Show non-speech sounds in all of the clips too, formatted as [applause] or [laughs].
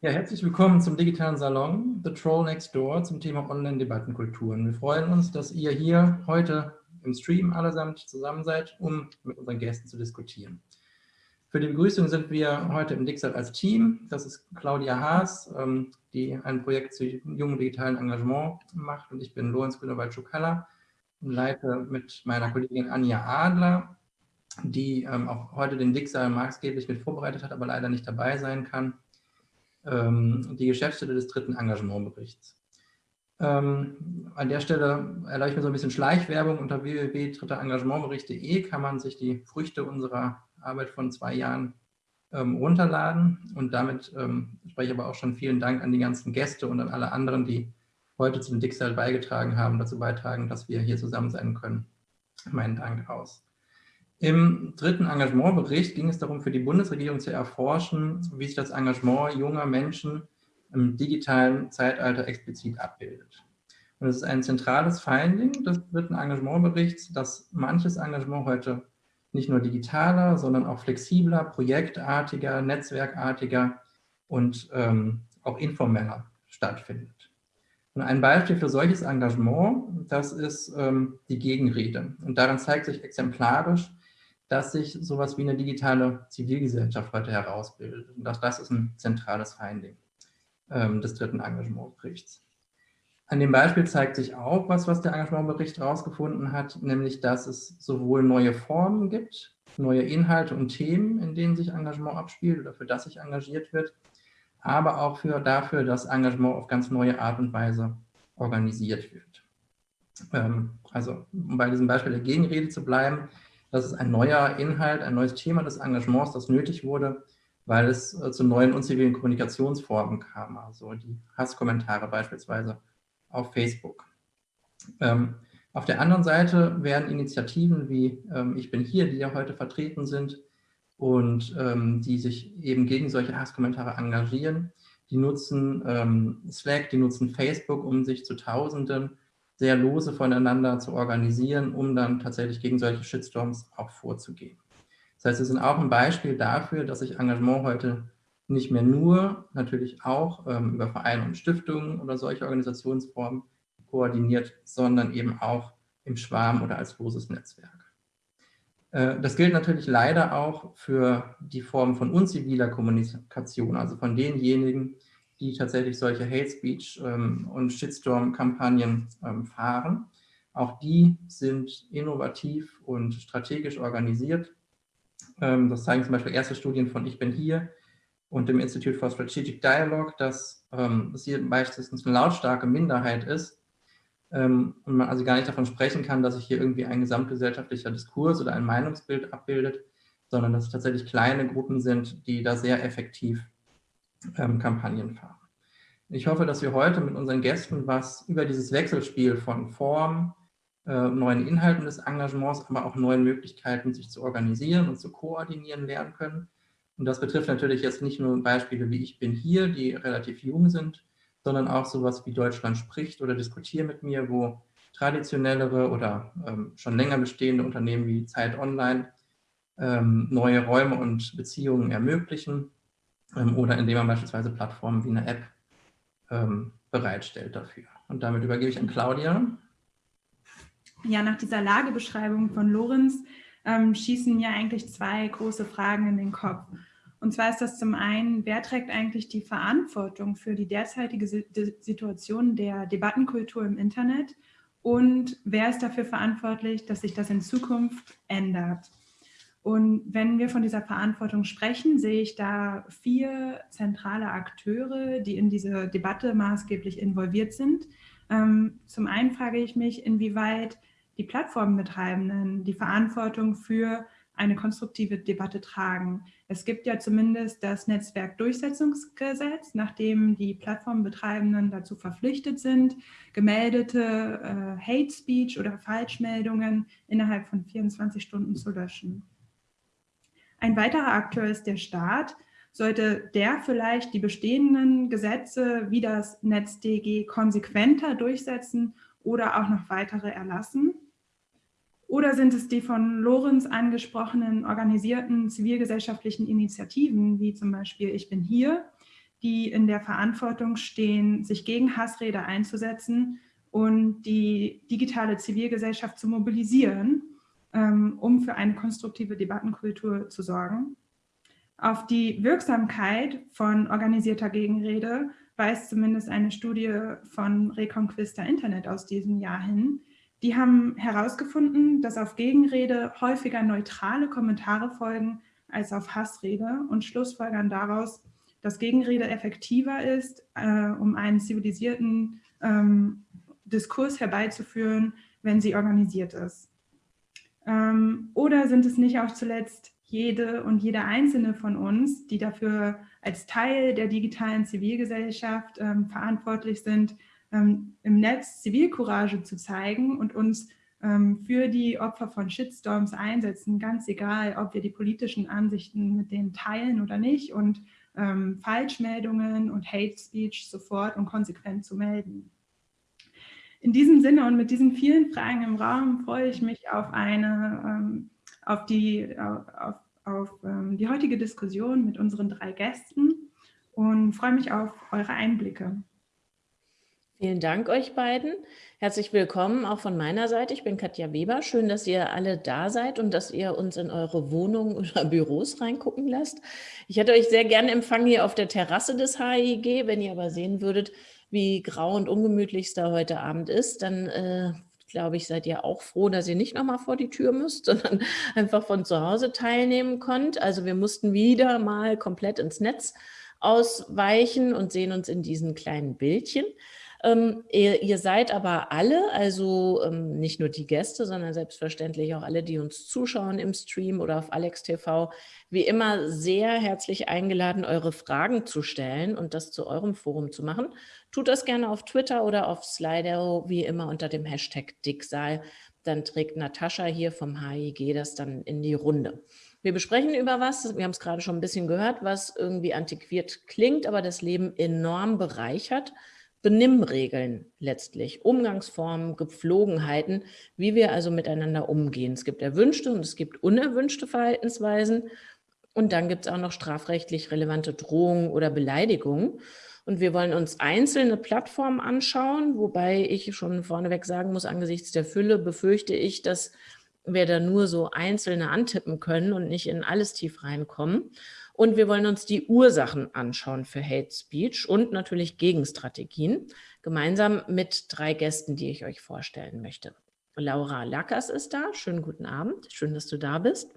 Ja, herzlich willkommen zum digitalen Salon The Troll Next Door zum Thema Online-Debattenkulturen. Wir freuen uns, dass ihr hier heute im Stream allesamt zusammen seid, um mit unseren Gästen zu diskutieren. Für die Begrüßung sind wir heute im Dixat als Team. Das ist Claudia Haas, ähm, die ein Projekt zu jungen digitalen Engagement macht und ich bin Lorenz Grünewald-Schukalla und leite mit meiner Kollegin Anja Adler, die ähm, auch heute den Dixal maßgeblich mit vorbereitet hat, aber leider nicht dabei sein kann, ähm, die Geschäftsstelle des dritten Engagementberichts. Ähm, an der Stelle erlaube ich mir so ein bisschen Schleichwerbung. Unter www.dritterengagementbericht.de kann man sich die Früchte unserer Arbeit von zwei Jahren ähm, runterladen. Und damit ähm, spreche ich aber auch schon vielen Dank an die ganzen Gäste und an alle anderen, die heute zum Dixel beigetragen haben, dazu beitragen, dass wir hier zusammen sein können. Meinen Dank aus. Im dritten Engagementbericht ging es darum, für die Bundesregierung zu erforschen, wie sich das Engagement junger Menschen im digitalen Zeitalter explizit abbildet. Und es ist ein zentrales Finding des dritten Engagementberichts, dass manches Engagement heute nicht nur digitaler, sondern auch flexibler, projektartiger, netzwerkartiger und ähm, auch informeller stattfindet. Und ein Beispiel für solches Engagement, das ist ähm, die Gegenrede. Und daran zeigt sich exemplarisch, dass sich sowas wie eine digitale Zivilgesellschaft heute herausbildet. Und auch das ist ein zentrales Finding ähm, des dritten Engagementberichts. An dem Beispiel zeigt sich auch was, was der Engagementbericht herausgefunden hat, nämlich, dass es sowohl neue Formen gibt, neue Inhalte und Themen, in denen sich Engagement abspielt oder für das sich engagiert wird, aber auch für, dafür, dass Engagement auf ganz neue Art und Weise organisiert wird. Ähm, also, um bei diesem Beispiel der Gegenrede zu bleiben, das ist ein neuer Inhalt, ein neues Thema des Engagements, das nötig wurde, weil es äh, zu neuen unzivilen Kommunikationsformen kam, also die Hasskommentare beispielsweise auf Facebook. Ähm, auf der anderen Seite werden Initiativen wie ähm, Ich bin hier, die ja heute vertreten sind und ähm, die sich eben gegen solche Hasskommentare engagieren, die nutzen ähm, Slack, die nutzen Facebook, um sich zu Tausenden sehr lose voneinander zu organisieren, um dann tatsächlich gegen solche Shitstorms auch vorzugehen. Das heißt, es ist auch ein Beispiel dafür, dass sich Engagement heute nicht mehr nur, natürlich auch ähm, über Vereine und Stiftungen oder solche Organisationsformen koordiniert, sondern eben auch im Schwarm oder als loses Netzwerk. Äh, das gilt natürlich leider auch für die Form von unziviler Kommunikation, also von denjenigen, die tatsächlich solche Hate Speech ähm, und Shitstorm-Kampagnen ähm, fahren. Auch die sind innovativ und strategisch organisiert. Ähm, das zeigen zum Beispiel erste Studien von Ich bin hier und dem Institute for Strategic Dialogue, dass ähm, es hier meistens eine lautstarke Minderheit ist ähm, und man also gar nicht davon sprechen kann, dass sich hier irgendwie ein gesamtgesellschaftlicher Diskurs oder ein Meinungsbild abbildet, sondern dass es tatsächlich kleine Gruppen sind, die da sehr effektiv ähm, Kampagnen fahren. Ich hoffe, dass wir heute mit unseren Gästen was über dieses Wechselspiel von Form, äh, neuen Inhalten des Engagements, aber auch neuen Möglichkeiten, sich zu organisieren und zu koordinieren lernen können. Und das betrifft natürlich jetzt nicht nur Beispiele wie Ich bin hier, die relativ jung sind, sondern auch sowas wie Deutschland spricht oder diskutiert mit mir, wo traditionellere oder ähm, schon länger bestehende Unternehmen wie Zeit Online ähm, neue Räume und Beziehungen ermöglichen oder indem man beispielsweise Plattformen wie eine App ähm, bereitstellt dafür. Und damit übergebe ich an Claudia. Ja, nach dieser Lagebeschreibung von Lorenz ähm, schießen mir eigentlich zwei große Fragen in den Kopf. Und zwar ist das zum einen, wer trägt eigentlich die Verantwortung für die derzeitige Situation der Debattenkultur im Internet und wer ist dafür verantwortlich, dass sich das in Zukunft ändert? Und wenn wir von dieser Verantwortung sprechen, sehe ich da vier zentrale Akteure, die in diese Debatte maßgeblich involviert sind. Ähm, zum einen frage ich mich, inwieweit die Plattformbetreibenden die Verantwortung für eine konstruktive Debatte tragen. Es gibt ja zumindest das Netzwerkdurchsetzungsgesetz, nachdem die Plattformbetreibenden dazu verpflichtet sind, gemeldete äh, Hate Speech oder Falschmeldungen innerhalb von 24 Stunden zu löschen. Ein weiterer Akteur ist der Staat. Sollte der vielleicht die bestehenden Gesetze wie das NetzDG konsequenter durchsetzen oder auch noch weitere erlassen? Oder sind es die von Lorenz angesprochenen organisierten zivilgesellschaftlichen Initiativen, wie zum Beispiel Ich bin hier, die in der Verantwortung stehen, sich gegen Hassrede einzusetzen und die digitale Zivilgesellschaft zu mobilisieren, um für eine konstruktive Debattenkultur zu sorgen. Auf die Wirksamkeit von organisierter Gegenrede weist zumindest eine Studie von Reconquista Internet aus diesem Jahr hin. Die haben herausgefunden, dass auf Gegenrede häufiger neutrale Kommentare folgen als auf Hassrede und schlussfolgern daraus, dass Gegenrede effektiver ist, äh, um einen zivilisierten ähm, Diskurs herbeizuführen, wenn sie organisiert ist. Ähm, oder sind es nicht auch zuletzt jede und jeder einzelne von uns, die dafür als Teil der digitalen Zivilgesellschaft ähm, verantwortlich sind, ähm, im Netz Zivilcourage zu zeigen und uns für die Opfer von Shitstorms einsetzen, ganz egal, ob wir die politischen Ansichten mit denen teilen oder nicht und ähm, Falschmeldungen und Hate Speech sofort und konsequent zu melden. In diesem Sinne und mit diesen vielen Fragen im Raum freue ich mich auf eine, ähm, auf die, auf, auf ähm, die heutige Diskussion mit unseren drei Gästen und freue mich auf eure Einblicke. Vielen Dank euch beiden. Herzlich willkommen auch von meiner Seite. Ich bin Katja Weber. Schön, dass ihr alle da seid und dass ihr uns in eure Wohnungen oder Büros reingucken lasst. Ich hätte euch sehr gerne empfangen hier auf der Terrasse des HIG. Wenn ihr aber sehen würdet, wie grau und ungemütlich es da heute Abend ist, dann äh, glaube ich, seid ihr auch froh, dass ihr nicht nochmal vor die Tür müsst, [laughs] sondern einfach von zu Hause teilnehmen könnt. Also wir mussten wieder mal komplett ins Netz ausweichen und sehen uns in diesen kleinen Bildchen. Ähm, ihr, ihr, seid aber alle, also ähm, nicht nur die Gäste, sondern selbstverständlich auch alle, die uns zuschauen im Stream oder auf Alex TV, wie immer sehr herzlich eingeladen, eure Fragen zu stellen und das zu eurem Forum zu machen. Tut das gerne auf Twitter oder auf Slido, wie immer unter dem Hashtag Dicksaal. Dann trägt Natascha hier vom HIG das dann in die Runde. Wir besprechen über was, wir haben es gerade schon ein bisschen gehört, was irgendwie antiquiert klingt, aber das Leben enorm bereichert. Benimmregeln letztlich, Umgangsformen, Gepflogenheiten, wie wir also miteinander umgehen. Es gibt erwünschte und es gibt unerwünschte Verhaltensweisen und dann gibt es auch noch strafrechtlich relevante Drohungen oder Beleidigungen. Und wir wollen uns einzelne Plattformen anschauen, wobei ich schon vorneweg sagen muss, angesichts der Fülle befürchte ich, dass wir da nur so einzelne antippen können und nicht in alles tief reinkommen. Und wir wollen uns die Ursachen anschauen für Hate Speech und natürlich Gegenstrategien, gemeinsam mit drei Gästen, die ich euch vorstellen möchte. Laura Lackers ist da. Schönen guten Abend. Schön, dass du da bist.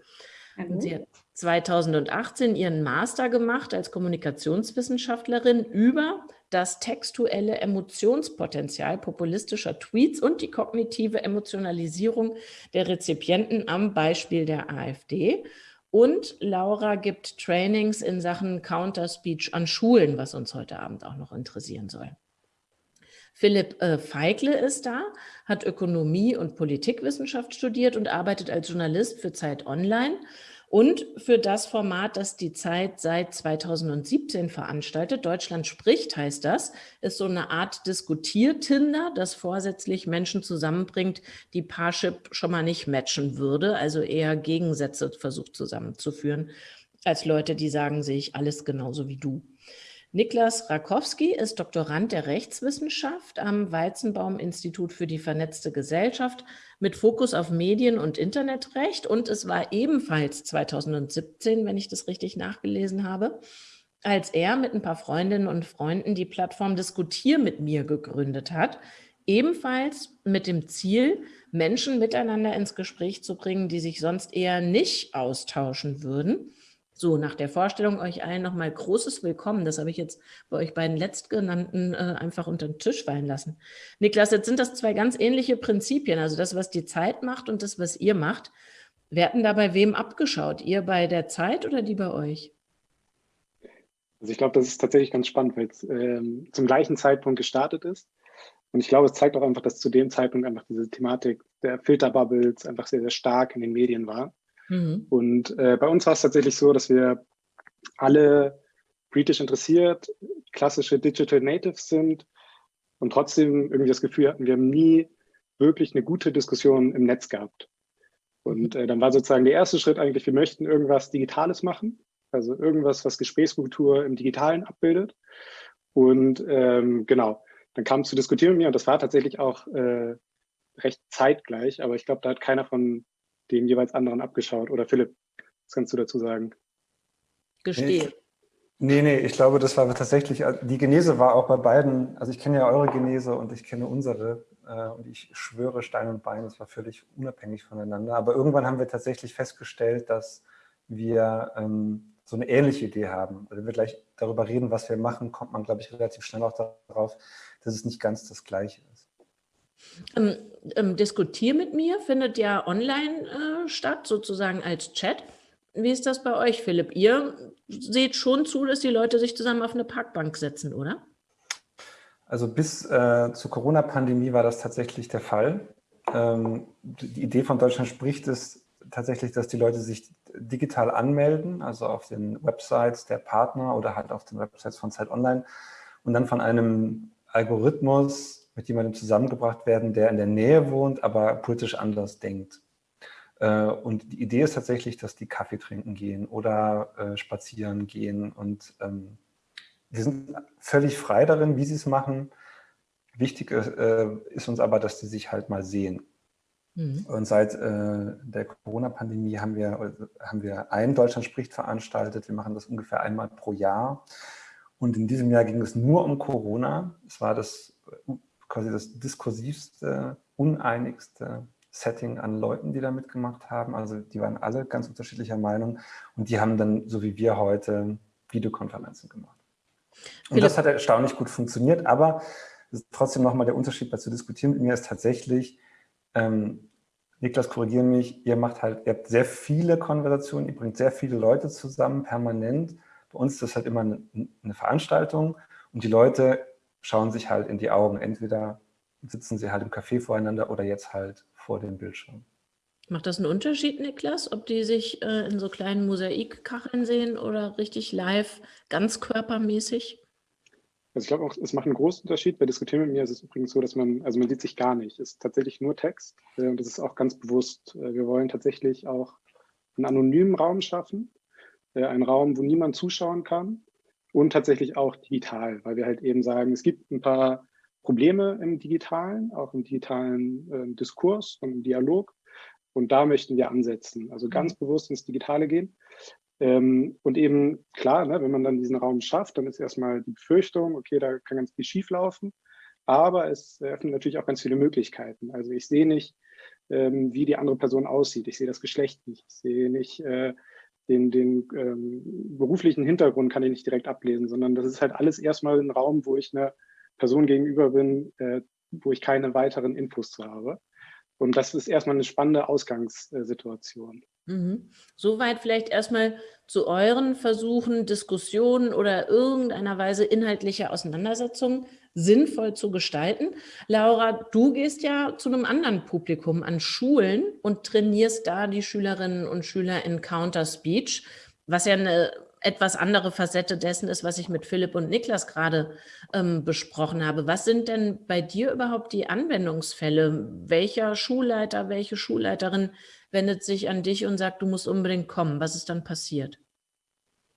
Hallo. Sie hat 2018 ihren Master gemacht als Kommunikationswissenschaftlerin über das textuelle Emotionspotenzial populistischer Tweets und die kognitive Emotionalisierung der Rezipienten am Beispiel der AfD. Und Laura gibt Trainings in Sachen Counter-Speech an Schulen, was uns heute Abend auch noch interessieren soll. Philipp äh, Feigle ist da, hat Ökonomie und Politikwissenschaft studiert und arbeitet als Journalist für Zeit Online und für das Format, das die Zeit seit 2017 veranstaltet. Deutschland spricht heißt das, ist so eine Art Diskutiertinder, das vorsätzlich Menschen zusammenbringt, die Parship schon mal nicht matchen würde, also eher Gegensätze versucht zusammenzuführen, als Leute, die sagen sich alles genauso wie du. Niklas Rakowski ist Doktorand der Rechtswissenschaft am Weizenbaum-Institut für die vernetzte Gesellschaft mit Fokus auf Medien- und Internetrecht. Und es war ebenfalls 2017, wenn ich das richtig nachgelesen habe, als er mit ein paar Freundinnen und Freunden die Plattform Diskutier mit mir gegründet hat, ebenfalls mit dem Ziel, Menschen miteinander ins Gespräch zu bringen, die sich sonst eher nicht austauschen würden so, nach der Vorstellung euch allen nochmal großes Willkommen. Das habe ich jetzt bei euch beiden Letztgenannten äh, einfach unter den Tisch fallen lassen. Niklas, jetzt sind das zwei ganz ähnliche Prinzipien, also das, was die Zeit macht und das, was ihr macht. Werden da bei wem abgeschaut? Ihr bei der Zeit oder die bei euch? Also ich glaube, das ist tatsächlich ganz spannend, weil es ähm, zum gleichen Zeitpunkt gestartet ist. Und ich glaube, es zeigt auch einfach, dass zu dem Zeitpunkt einfach diese Thematik der Filterbubbles einfach sehr, sehr stark in den Medien war. Mhm. Und äh, bei uns war es tatsächlich so, dass wir alle britisch interessiert, klassische Digital Natives sind und trotzdem irgendwie das Gefühl hatten, wir haben nie wirklich eine gute Diskussion im Netz gehabt. Und äh, dann war sozusagen der erste Schritt eigentlich, wir möchten irgendwas Digitales machen. also irgendwas, was Gesprächskultur im Digitalen abbildet. Und ähm, genau, dann kam es zu diskutieren mit mir und das war tatsächlich auch äh, recht zeitgleich, aber ich glaube, da hat keiner von den jeweils anderen abgeschaut. Oder Philipp, was kannst du dazu sagen? Gestehe. Nee, nee, ich glaube, das war tatsächlich, äh, die Genese war auch bei beiden, also ich kenne ja eure Genese und ich kenne unsere äh, und ich schwöre Stein und Bein, das war völlig unabhängig voneinander. Aber irgendwann haben wir tatsächlich festgestellt, dass wir ähm, so eine ähnliche Idee haben. Wenn wir gleich darüber reden, was wir machen, kommt man, glaube ich, relativ schnell auch darauf, dass es nicht ganz das Gleiche ist. Ähm, ähm, Diskutier mit mir findet ja online äh, statt, sozusagen als Chat. Wie ist das bei euch, Philipp? Ihr seht schon zu, dass die Leute sich zusammen auf eine Parkbank setzen, oder? Also bis äh, zur Corona-Pandemie war das tatsächlich der Fall. Ähm, die Idee von Deutschland spricht es tatsächlich, dass die Leute sich digital anmelden, also auf den Websites der Partner oder halt auf den Websites von Zeit Online und dann von einem Algorithmus mit jemandem zusammengebracht werden, der in der Nähe wohnt, aber politisch anders denkt. Äh, und die Idee ist tatsächlich, dass die Kaffee trinken gehen oder äh, spazieren gehen. Und ähm, wir sind völlig frei darin, wie sie es machen. Wichtig äh, ist uns aber, dass sie sich halt mal sehen. Mhm. Und seit äh, der Corona-Pandemie haben wir, haben wir ein Deutschland spricht veranstaltet. Wir machen das ungefähr einmal pro Jahr. Und in diesem Jahr ging es nur um Corona. Es war das quasi das diskursivste, uneinigste Setting an Leuten, die da mitgemacht haben. Also die waren alle ganz unterschiedlicher Meinung und die haben dann, so wie wir heute, Videokonferenzen gemacht. Und Philipp. das hat erstaunlich gut funktioniert, aber trotzdem nochmal der Unterschied bei zu diskutieren mit mir ist tatsächlich, ähm, Niklas, korrigiere mich, ihr macht halt, ihr habt sehr viele Konversationen, ihr bringt sehr viele Leute zusammen, permanent. Bei uns ist das halt immer eine, eine Veranstaltung und die Leute schauen sich halt in die Augen. Entweder sitzen sie halt im Café voreinander oder jetzt halt vor dem Bildschirm. Macht das einen Unterschied, Niklas, ob die sich äh, in so kleinen Mosaikkacheln sehen oder richtig live, ganz körpermäßig? Also ich glaube auch, es macht einen großen Unterschied. Bei Diskutieren mit mir ist es übrigens so, dass man, also man sieht sich gar nicht. Es ist tatsächlich nur Text äh, und das ist auch ganz bewusst. Äh, wir wollen tatsächlich auch einen anonymen Raum schaffen, äh, einen Raum, wo niemand zuschauen kann und tatsächlich auch digital, weil wir halt eben sagen, es gibt ein paar Probleme im digitalen, auch im digitalen äh, Diskurs und im Dialog. Und da möchten wir ansetzen, also mhm. ganz bewusst ins Digitale gehen. Ähm, und eben, klar, ne, wenn man dann diesen Raum schafft, dann ist erstmal die Befürchtung, okay, da kann ganz viel schief laufen. Aber es eröffnet natürlich auch ganz viele Möglichkeiten. Also ich sehe nicht, ähm, wie die andere Person aussieht. Ich sehe das Geschlecht nicht. Ich sehe nicht äh, den, den ähm, beruflichen Hintergrund kann ich nicht direkt ablesen, sondern das ist halt alles erstmal ein Raum, wo ich einer Person gegenüber bin, äh, wo ich keine weiteren Infos zu habe. Und das ist erstmal eine spannende Ausgangssituation. Mhm. Soweit vielleicht erstmal zu euren Versuchen, Diskussionen oder irgendeiner Weise inhaltliche Auseinandersetzungen sinnvoll zu gestalten. Laura, du gehst ja zu einem anderen Publikum an Schulen und trainierst da die Schülerinnen und Schüler in Counter Speech, was ja eine etwas andere Facette dessen ist, was ich mit Philipp und Niklas gerade ähm, besprochen habe. Was sind denn bei dir überhaupt die Anwendungsfälle? Welcher Schulleiter, welche Schulleiterin wendet sich an dich und sagt, du musst unbedingt kommen? Was ist dann passiert?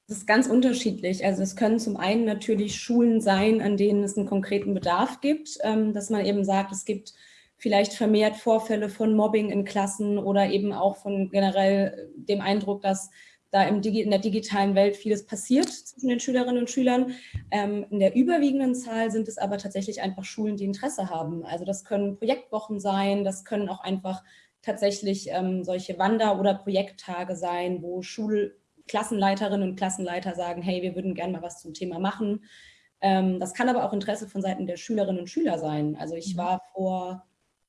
Das ist ganz unterschiedlich. Also es können zum einen natürlich Schulen sein, an denen es einen konkreten Bedarf gibt, ähm, dass man eben sagt, es gibt vielleicht vermehrt Vorfälle von Mobbing in Klassen oder eben auch von generell dem Eindruck, dass da in der digitalen Welt vieles passiert zwischen den Schülerinnen und Schülern. Ähm, in der überwiegenden Zahl sind es aber tatsächlich einfach Schulen, die Interesse haben. Also das können Projektwochen sein, das können auch einfach tatsächlich ähm, solche Wander- oder Projekttage sein, wo Schulklassenleiterinnen und Klassenleiter sagen, hey, wir würden gerne mal was zum Thema machen. Ähm, das kann aber auch Interesse von Seiten der Schülerinnen und Schüler sein. Also ich mhm. war vor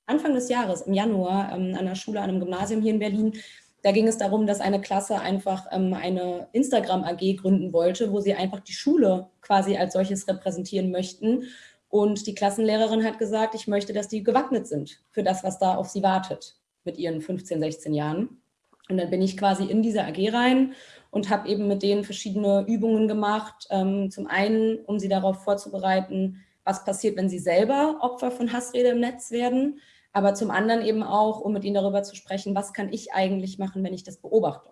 Anfang des Jahres, im Januar, ähm, an einer Schule, an einem Gymnasium hier in Berlin, da ging es darum, dass eine Klasse einfach ähm, eine Instagram-AG gründen wollte, wo sie einfach die Schule quasi als solches repräsentieren möchten. Und die Klassenlehrerin hat gesagt, ich möchte, dass die gewappnet sind für das, was da auf sie wartet mit ihren 15, 16 Jahren. Und dann bin ich quasi in diese AG rein und habe eben mit denen verschiedene Übungen gemacht. Ähm, zum einen, um sie darauf vorzubereiten, was passiert, wenn sie selber Opfer von Hassrede im Netz werden aber zum anderen eben auch, um mit ihnen darüber zu sprechen, was kann ich eigentlich machen, wenn ich das beobachte.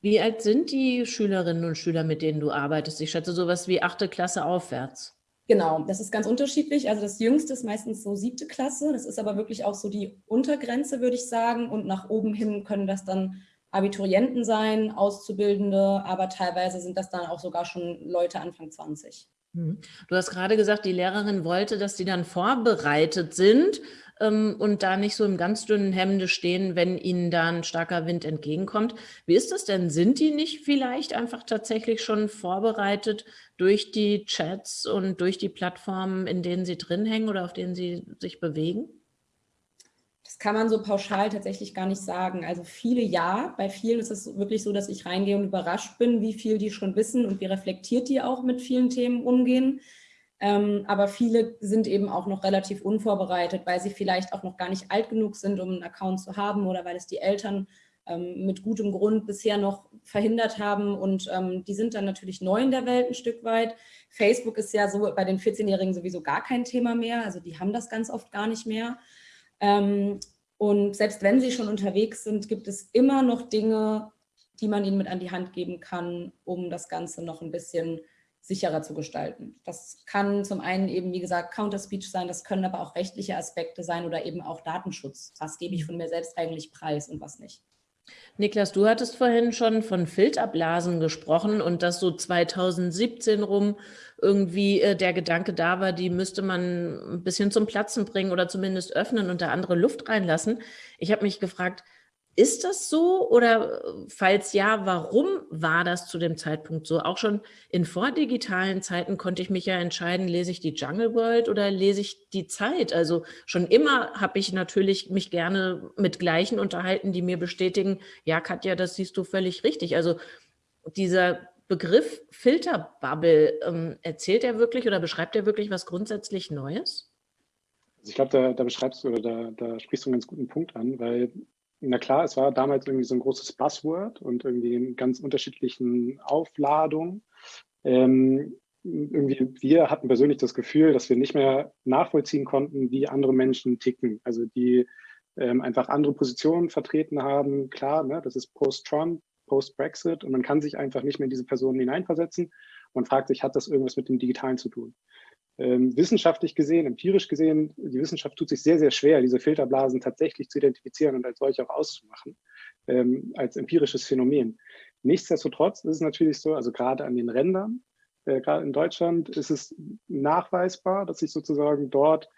Wie alt sind die Schülerinnen und Schüler, mit denen du arbeitest? Ich schätze sowas wie achte Klasse aufwärts. Genau, das ist ganz unterschiedlich. Also das Jüngste ist meistens so siebte Klasse. Das ist aber wirklich auch so die Untergrenze, würde ich sagen. Und nach oben hin können das dann Abiturienten sein, Auszubildende, aber teilweise sind das dann auch sogar schon Leute Anfang 20. Mhm. Du hast gerade gesagt, die Lehrerin wollte, dass sie dann vorbereitet sind ähm, und da nicht so im ganz dünnen Hemde stehen, wenn ihnen da ein starker Wind entgegenkommt. Wie ist das denn? Sind die nicht vielleicht einfach tatsächlich schon vorbereitet durch die Chats und durch die Plattformen, in denen sie drin hängen oder auf denen sie sich bewegen? Das kann man so pauschal tatsächlich gar nicht sagen. Also viele ja, bei vielen ist es wirklich so, dass ich reingehe und überrascht bin, wie viel die schon wissen und wie reflektiert die auch mit vielen Themen umgehen. Ähm, aber viele sind eben auch noch relativ unvorbereitet, weil sie vielleicht auch noch gar nicht alt genug sind, um einen Account zu haben oder weil es die Eltern mit gutem Grund bisher noch verhindert haben. Und ähm, die sind dann natürlich neu in der Welt ein Stück weit. Facebook ist ja so bei den 14-Jährigen sowieso gar kein Thema mehr. Also die haben das ganz oft gar nicht mehr. Ähm, und selbst wenn sie schon unterwegs sind, gibt es immer noch Dinge, die man ihnen mit an die Hand geben kann, um das Ganze noch ein bisschen sicherer zu gestalten. Das kann zum einen eben, wie gesagt, Counter-Speech sein, das können aber auch rechtliche Aspekte sein oder eben auch Datenschutz. Was gebe ich von mir selbst eigentlich preis und was nicht? Niklas, du hattest vorhin schon von Filterblasen gesprochen und dass so 2017 rum irgendwie äh, der Gedanke da war, die müsste man ein bisschen zum Platzen bringen oder zumindest öffnen und da andere Luft reinlassen. Ich habe mich gefragt, ist das so oder äh, falls ja, warum war das zu dem Zeitpunkt so? Auch schon in vordigitalen Zeiten konnte ich mich ja entscheiden, lese ich die Jungle World oder lese ich die Zeit? Also schon immer habe ich natürlich mich gerne mit Gleichen unterhalten, die mir bestätigen, ja Katja, das siehst du völlig richtig. Also dieser Begriff Filterbubble, ähm, erzählt er wirklich oder beschreibt er wirklich was grundsätzlich Neues? Also ich glaube, da, da, beschreibst du oder da, da sprichst du einen ganz guten Punkt an, weil na klar, es war damals irgendwie so ein großes Buzzword und irgendwie in ganz unterschiedlichen Aufladungen. Ähm, irgendwie, wir hatten persönlich das Gefühl, dass wir nicht mehr nachvollziehen konnten, wie andere Menschen ticken. Also die ähm, einfach andere Positionen vertreten haben. Klar, ne, das ist Post-Trump, Post-Brexit und man kann sich einfach nicht mehr in diese Personen hineinversetzen. Man fragt sich, hat das irgendwas mit dem Digitalen zu tun? Ähm, wissenschaftlich gesehen, empirisch gesehen, die Wissenschaft tut sich sehr, sehr schwer, diese Filterblasen tatsächlich zu identifizieren und als solche auch auszumachen, ähm, als empirisches Phänomen. Nichtsdestotrotz ist es natürlich so, also gerade an den Rändern, äh, gerade in Deutschland ist es nachweisbar, dass sich sozusagen dort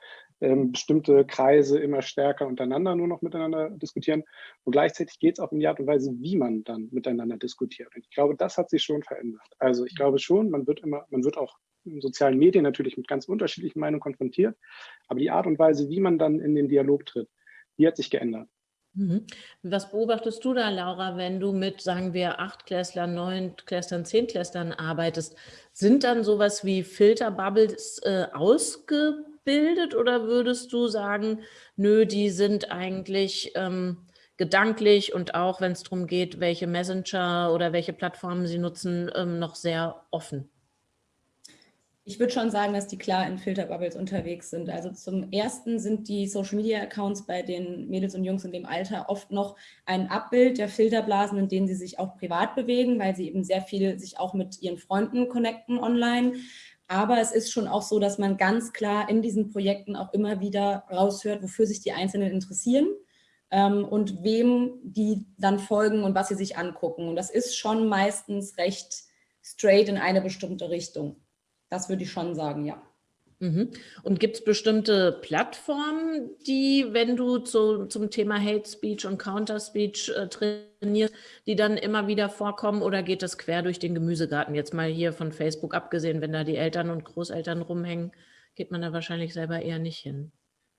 ähm, bestimmte Kreise immer stärker untereinander nur noch miteinander diskutieren. Und gleichzeitig geht es auch um die Art und Weise, wie man dann miteinander diskutiert. Und ich glaube, das hat sich schon verändert. Also ich glaube schon, man wird immer, man wird auch sozialen Medien natürlich mit ganz unterschiedlichen Meinungen konfrontiert. Aber die Art und Weise, wie man dann in den Dialog tritt, die hat sich geändert. Mhm. Was beobachtest du da, Laura, wenn du mit, sagen wir, Achtklässlern, Neunklässlern, Zehntklässlern arbeitest? Sind dann sowas wie Filterbubbles äh, ausgebildet oder würdest du sagen, nö, die sind eigentlich ähm, gedanklich und auch, wenn es darum geht, welche Messenger oder welche Plattformen sie nutzen, ähm, noch sehr offen? Ich würde schon sagen, dass die klar in Filterbubbles unterwegs sind. Also zum Ersten sind die Social-Media-Accounts bei den Mädels und Jungs in dem Alter oft noch ein Abbild der Filterblasen, in denen sie sich auch privat bewegen, weil sie eben sehr viel sich auch mit ihren Freunden connecten online. Aber es ist schon auch so, dass man ganz klar in diesen Projekten auch immer wieder raushört, wofür sich die Einzelnen interessieren ähm, und wem die dann folgen und was sie sich angucken. Und das ist schon meistens recht straight in eine bestimmte Richtung. Das würde ich schon sagen, ja. Mhm. Und gibt es bestimmte Plattformen, die, wenn du zu, zum Thema Hate Speech und Counter Speech äh, trainierst, die dann immer wieder vorkommen oder geht das quer durch den Gemüsegarten? Jetzt mal hier von Facebook abgesehen, wenn da die Eltern und Großeltern rumhängen, geht man da wahrscheinlich selber eher nicht hin.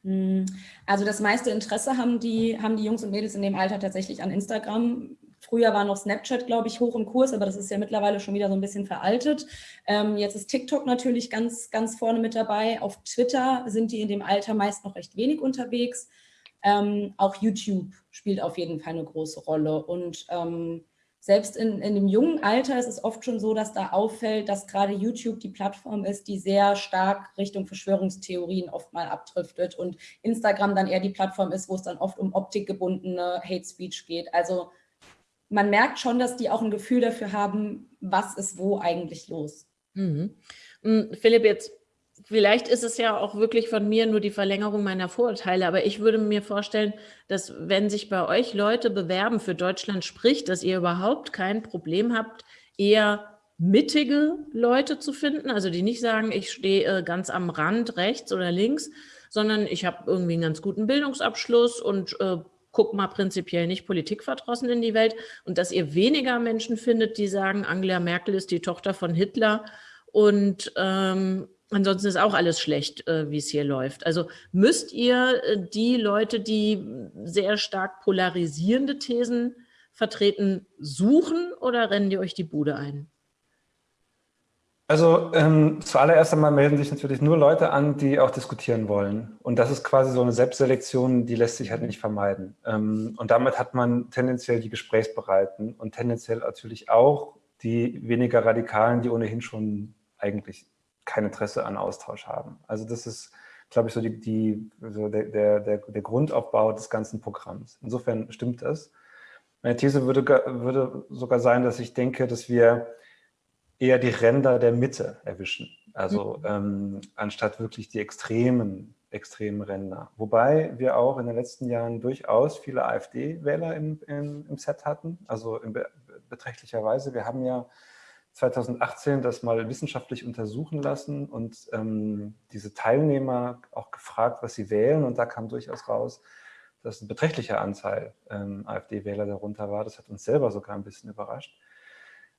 Hm. Also das meiste Interesse haben die, haben die Jungs und Mädels in dem Alter tatsächlich an Instagram. Früher war noch Snapchat, glaube ich, hoch im Kurs, aber das ist ja mittlerweile schon wieder so ein bisschen veraltet. Ähm, jetzt ist TikTok natürlich ganz, ganz vorne mit dabei. Auf Twitter sind die in dem Alter meist noch recht wenig unterwegs. Ähm, auch YouTube spielt auf jeden Fall eine große Rolle. Und ähm, selbst in, in dem jungen Alter ist es oft schon so, dass da auffällt, dass gerade YouTube die Plattform ist, die sehr stark Richtung Verschwörungstheorien oft mal abdriftet und Instagram dann eher die Plattform ist, wo es dann oft um optikgebundene Hate Speech geht. Also man merkt schon, dass die auch ein Gefühl dafür haben, was ist wo eigentlich los. Mhm. Hm, Philipp, jetzt vielleicht ist es ja auch wirklich von mir nur die Verlängerung meiner Vorurteile, aber ich würde mir vorstellen, dass wenn sich bei euch Leute bewerben für Deutschland spricht, dass ihr überhaupt kein Problem habt, eher mittige Leute zu finden, also die nicht sagen, ich stehe äh, ganz am Rand rechts oder links, sondern ich habe irgendwie einen ganz guten Bildungsabschluss und äh, guck mal prinzipiell nicht politikverdrossen in die Welt und dass ihr weniger Menschen findet, die sagen, Angela Merkel ist die Tochter von Hitler und ähm, ansonsten ist auch alles schlecht, äh, wie es hier läuft. Also müsst ihr äh, die Leute, die sehr stark polarisierende Thesen vertreten, suchen oder rennen die euch die Bude ein? Also ähm, zuallererst einmal melden sich natürlich nur Leute an, die auch diskutieren wollen. Und das ist quasi so eine Selbstselektion, die lässt sich halt nicht vermeiden. Ähm, und damit hat man tendenziell die Gesprächsbereiten und tendenziell natürlich auch die weniger Radikalen, die ohnehin schon eigentlich kein Interesse an Austausch haben. Also das ist, glaube ich, so, die, die, so der, der, der Grundaufbau des ganzen Programms. Insofern stimmt das. Meine These würde, würde sogar sein, dass ich denke, dass wir eher die Ränder der Mitte erwischen. Also mhm. ähm, anstatt wirklich die extremen, extremen Ränder. Wobei wir auch in den letzten Jahren durchaus viele AfD-Wähler im, im, im, Set hatten, also in be beträchtlicher Weise. Wir haben ja 2018 das mal wissenschaftlich untersuchen lassen und ähm, diese Teilnehmer auch gefragt, was sie wählen. Und da kam durchaus raus, dass ein beträchtlicher Anteil ähm, AfD-Wähler darunter war. Das hat uns selber sogar ein bisschen überrascht.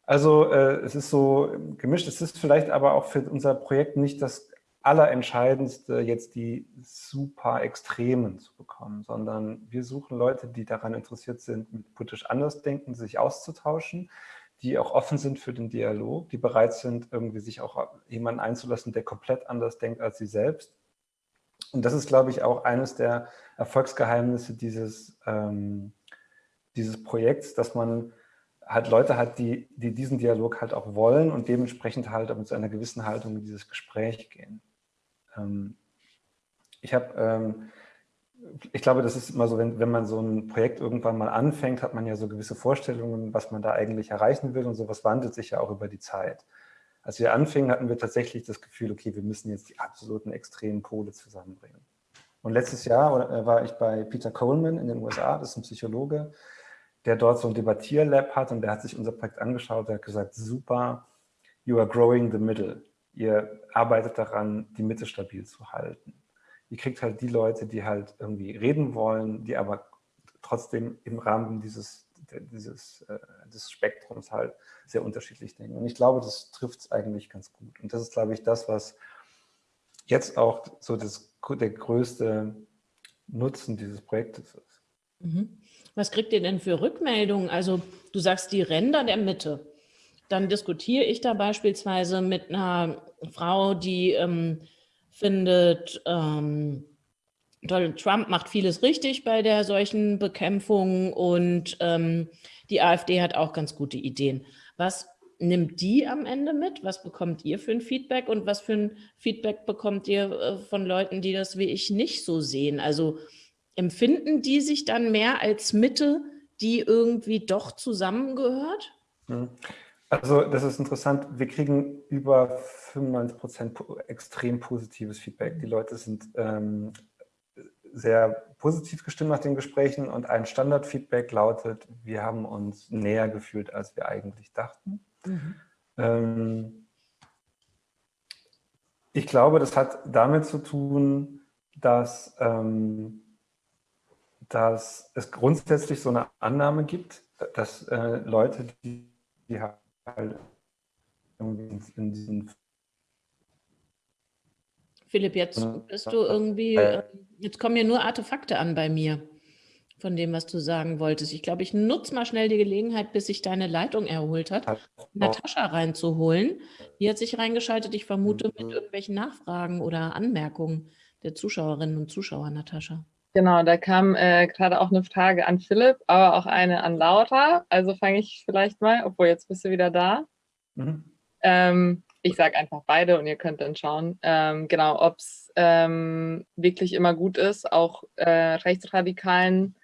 Also äh, es ist so gemischt. Es ist vielleicht aber auch für unser Projekt nicht das Allerentscheidendste, jetzt die super Extremen zu bekommen, sondern wir suchen Leute, die daran interessiert sind, mit politisch Andersdenken sich auszutauschen, die auch offen sind für den Dialog, die bereit sind, irgendwie sich auch jemanden einzulassen, der komplett anders denkt als sie selbst. Und das ist, glaube ich, auch eines der Erfolgsgeheimnisse dieses, ähm, dieses Projekts, dass man halt Leute hat, die, die diesen Dialog halt auch wollen und dementsprechend halt mit so einer gewissen Haltung in dieses Gespräch gehen. Ähm, ich habe, ähm, ich glaube, das ist immer so, wenn, wenn man so ein Projekt irgendwann mal anfängt, hat man ja so gewisse Vorstellungen, was man da eigentlich erreichen will und sowas wandelt sich ja auch über die Zeit. Als wir anfingen, hatten wir tatsächlich das Gefühl, okay, wir müssen jetzt die absoluten extremen Pole zusammenbringen. Und letztes Jahr äh, war ich bei Peter Coleman in den USA, das ist ein Psychologe, der dort so ein Debattierlab hat und der hat sich unser Projekt angeschaut, der hat gesagt, super, you are growing the middle. Ihr arbeitet daran, die Mitte stabil zu halten. Ihr kriegt halt die Leute, die halt irgendwie reden wollen, die aber trotzdem im Rahmen dieses, dieses äh, des Spektrums halt sehr unterschiedlich denken. Und ich glaube, das trifft es eigentlich ganz gut. Und das ist, glaube ich, das, was jetzt auch so das, der größte Nutzen dieses Projektes ist. Mhm. Was kriegt ihr denn für Rückmeldungen? Also du sagst die Ränder der Mitte. Dann diskutiere ich da beispielsweise mit einer Frau, die ähm, findet, ähm, Donald Trump macht vieles richtig bei der solchen Bekämpfung und ähm, die AfD hat auch ganz gute Ideen. Was nimmt die am Ende mit? Was bekommt ihr für ein Feedback und was für ein Feedback bekommt ihr äh, von Leuten, die das wie ich nicht so sehen? Also empfinden die sich dann mehr als Mitte, die irgendwie doch zusammengehört? Hm. Also das ist interessant. Wir kriegen über 95 Prozent extrem positives Feedback. Die Leute sind ähm, sehr positiv gestimmt nach den Gesprächen und ein Standardfeedback lautet, wir haben uns näher gefühlt, als wir eigentlich dachten. Mhm. Ähm, ich glaube, das hat damit zu tun, dass ähm, dass es grundsätzlich so eine Annahme gibt, dass äh, Leute, die, die halt irgendwie in diesen Philipp, jetzt bist du irgendwie, äh, jetzt kommen ja nur Artefakte an bei mir von dem, was du sagen wolltest. Ich glaube, ich nutze mal schnell die Gelegenheit, bis sich deine Leitung erholt hat, Natascha reinzuholen. Die hat sich reingeschaltet, ich vermute, mit mhm. irgendwelchen Nachfragen oder Anmerkungen der Zuschauerinnen und Zuschauer, Natascha. Genau, da kam äh, gerade auch eine Frage an Philipp, aber auch eine an Laura. Also fange ich vielleicht mal, obwohl jetzt bist du wieder da. Mhm. Ähm, ich sage einfach beide und ihr könnt dann schauen, ähm, genau, ob es ähm, wirklich immer gut ist, auch äh, Rechtsradikalen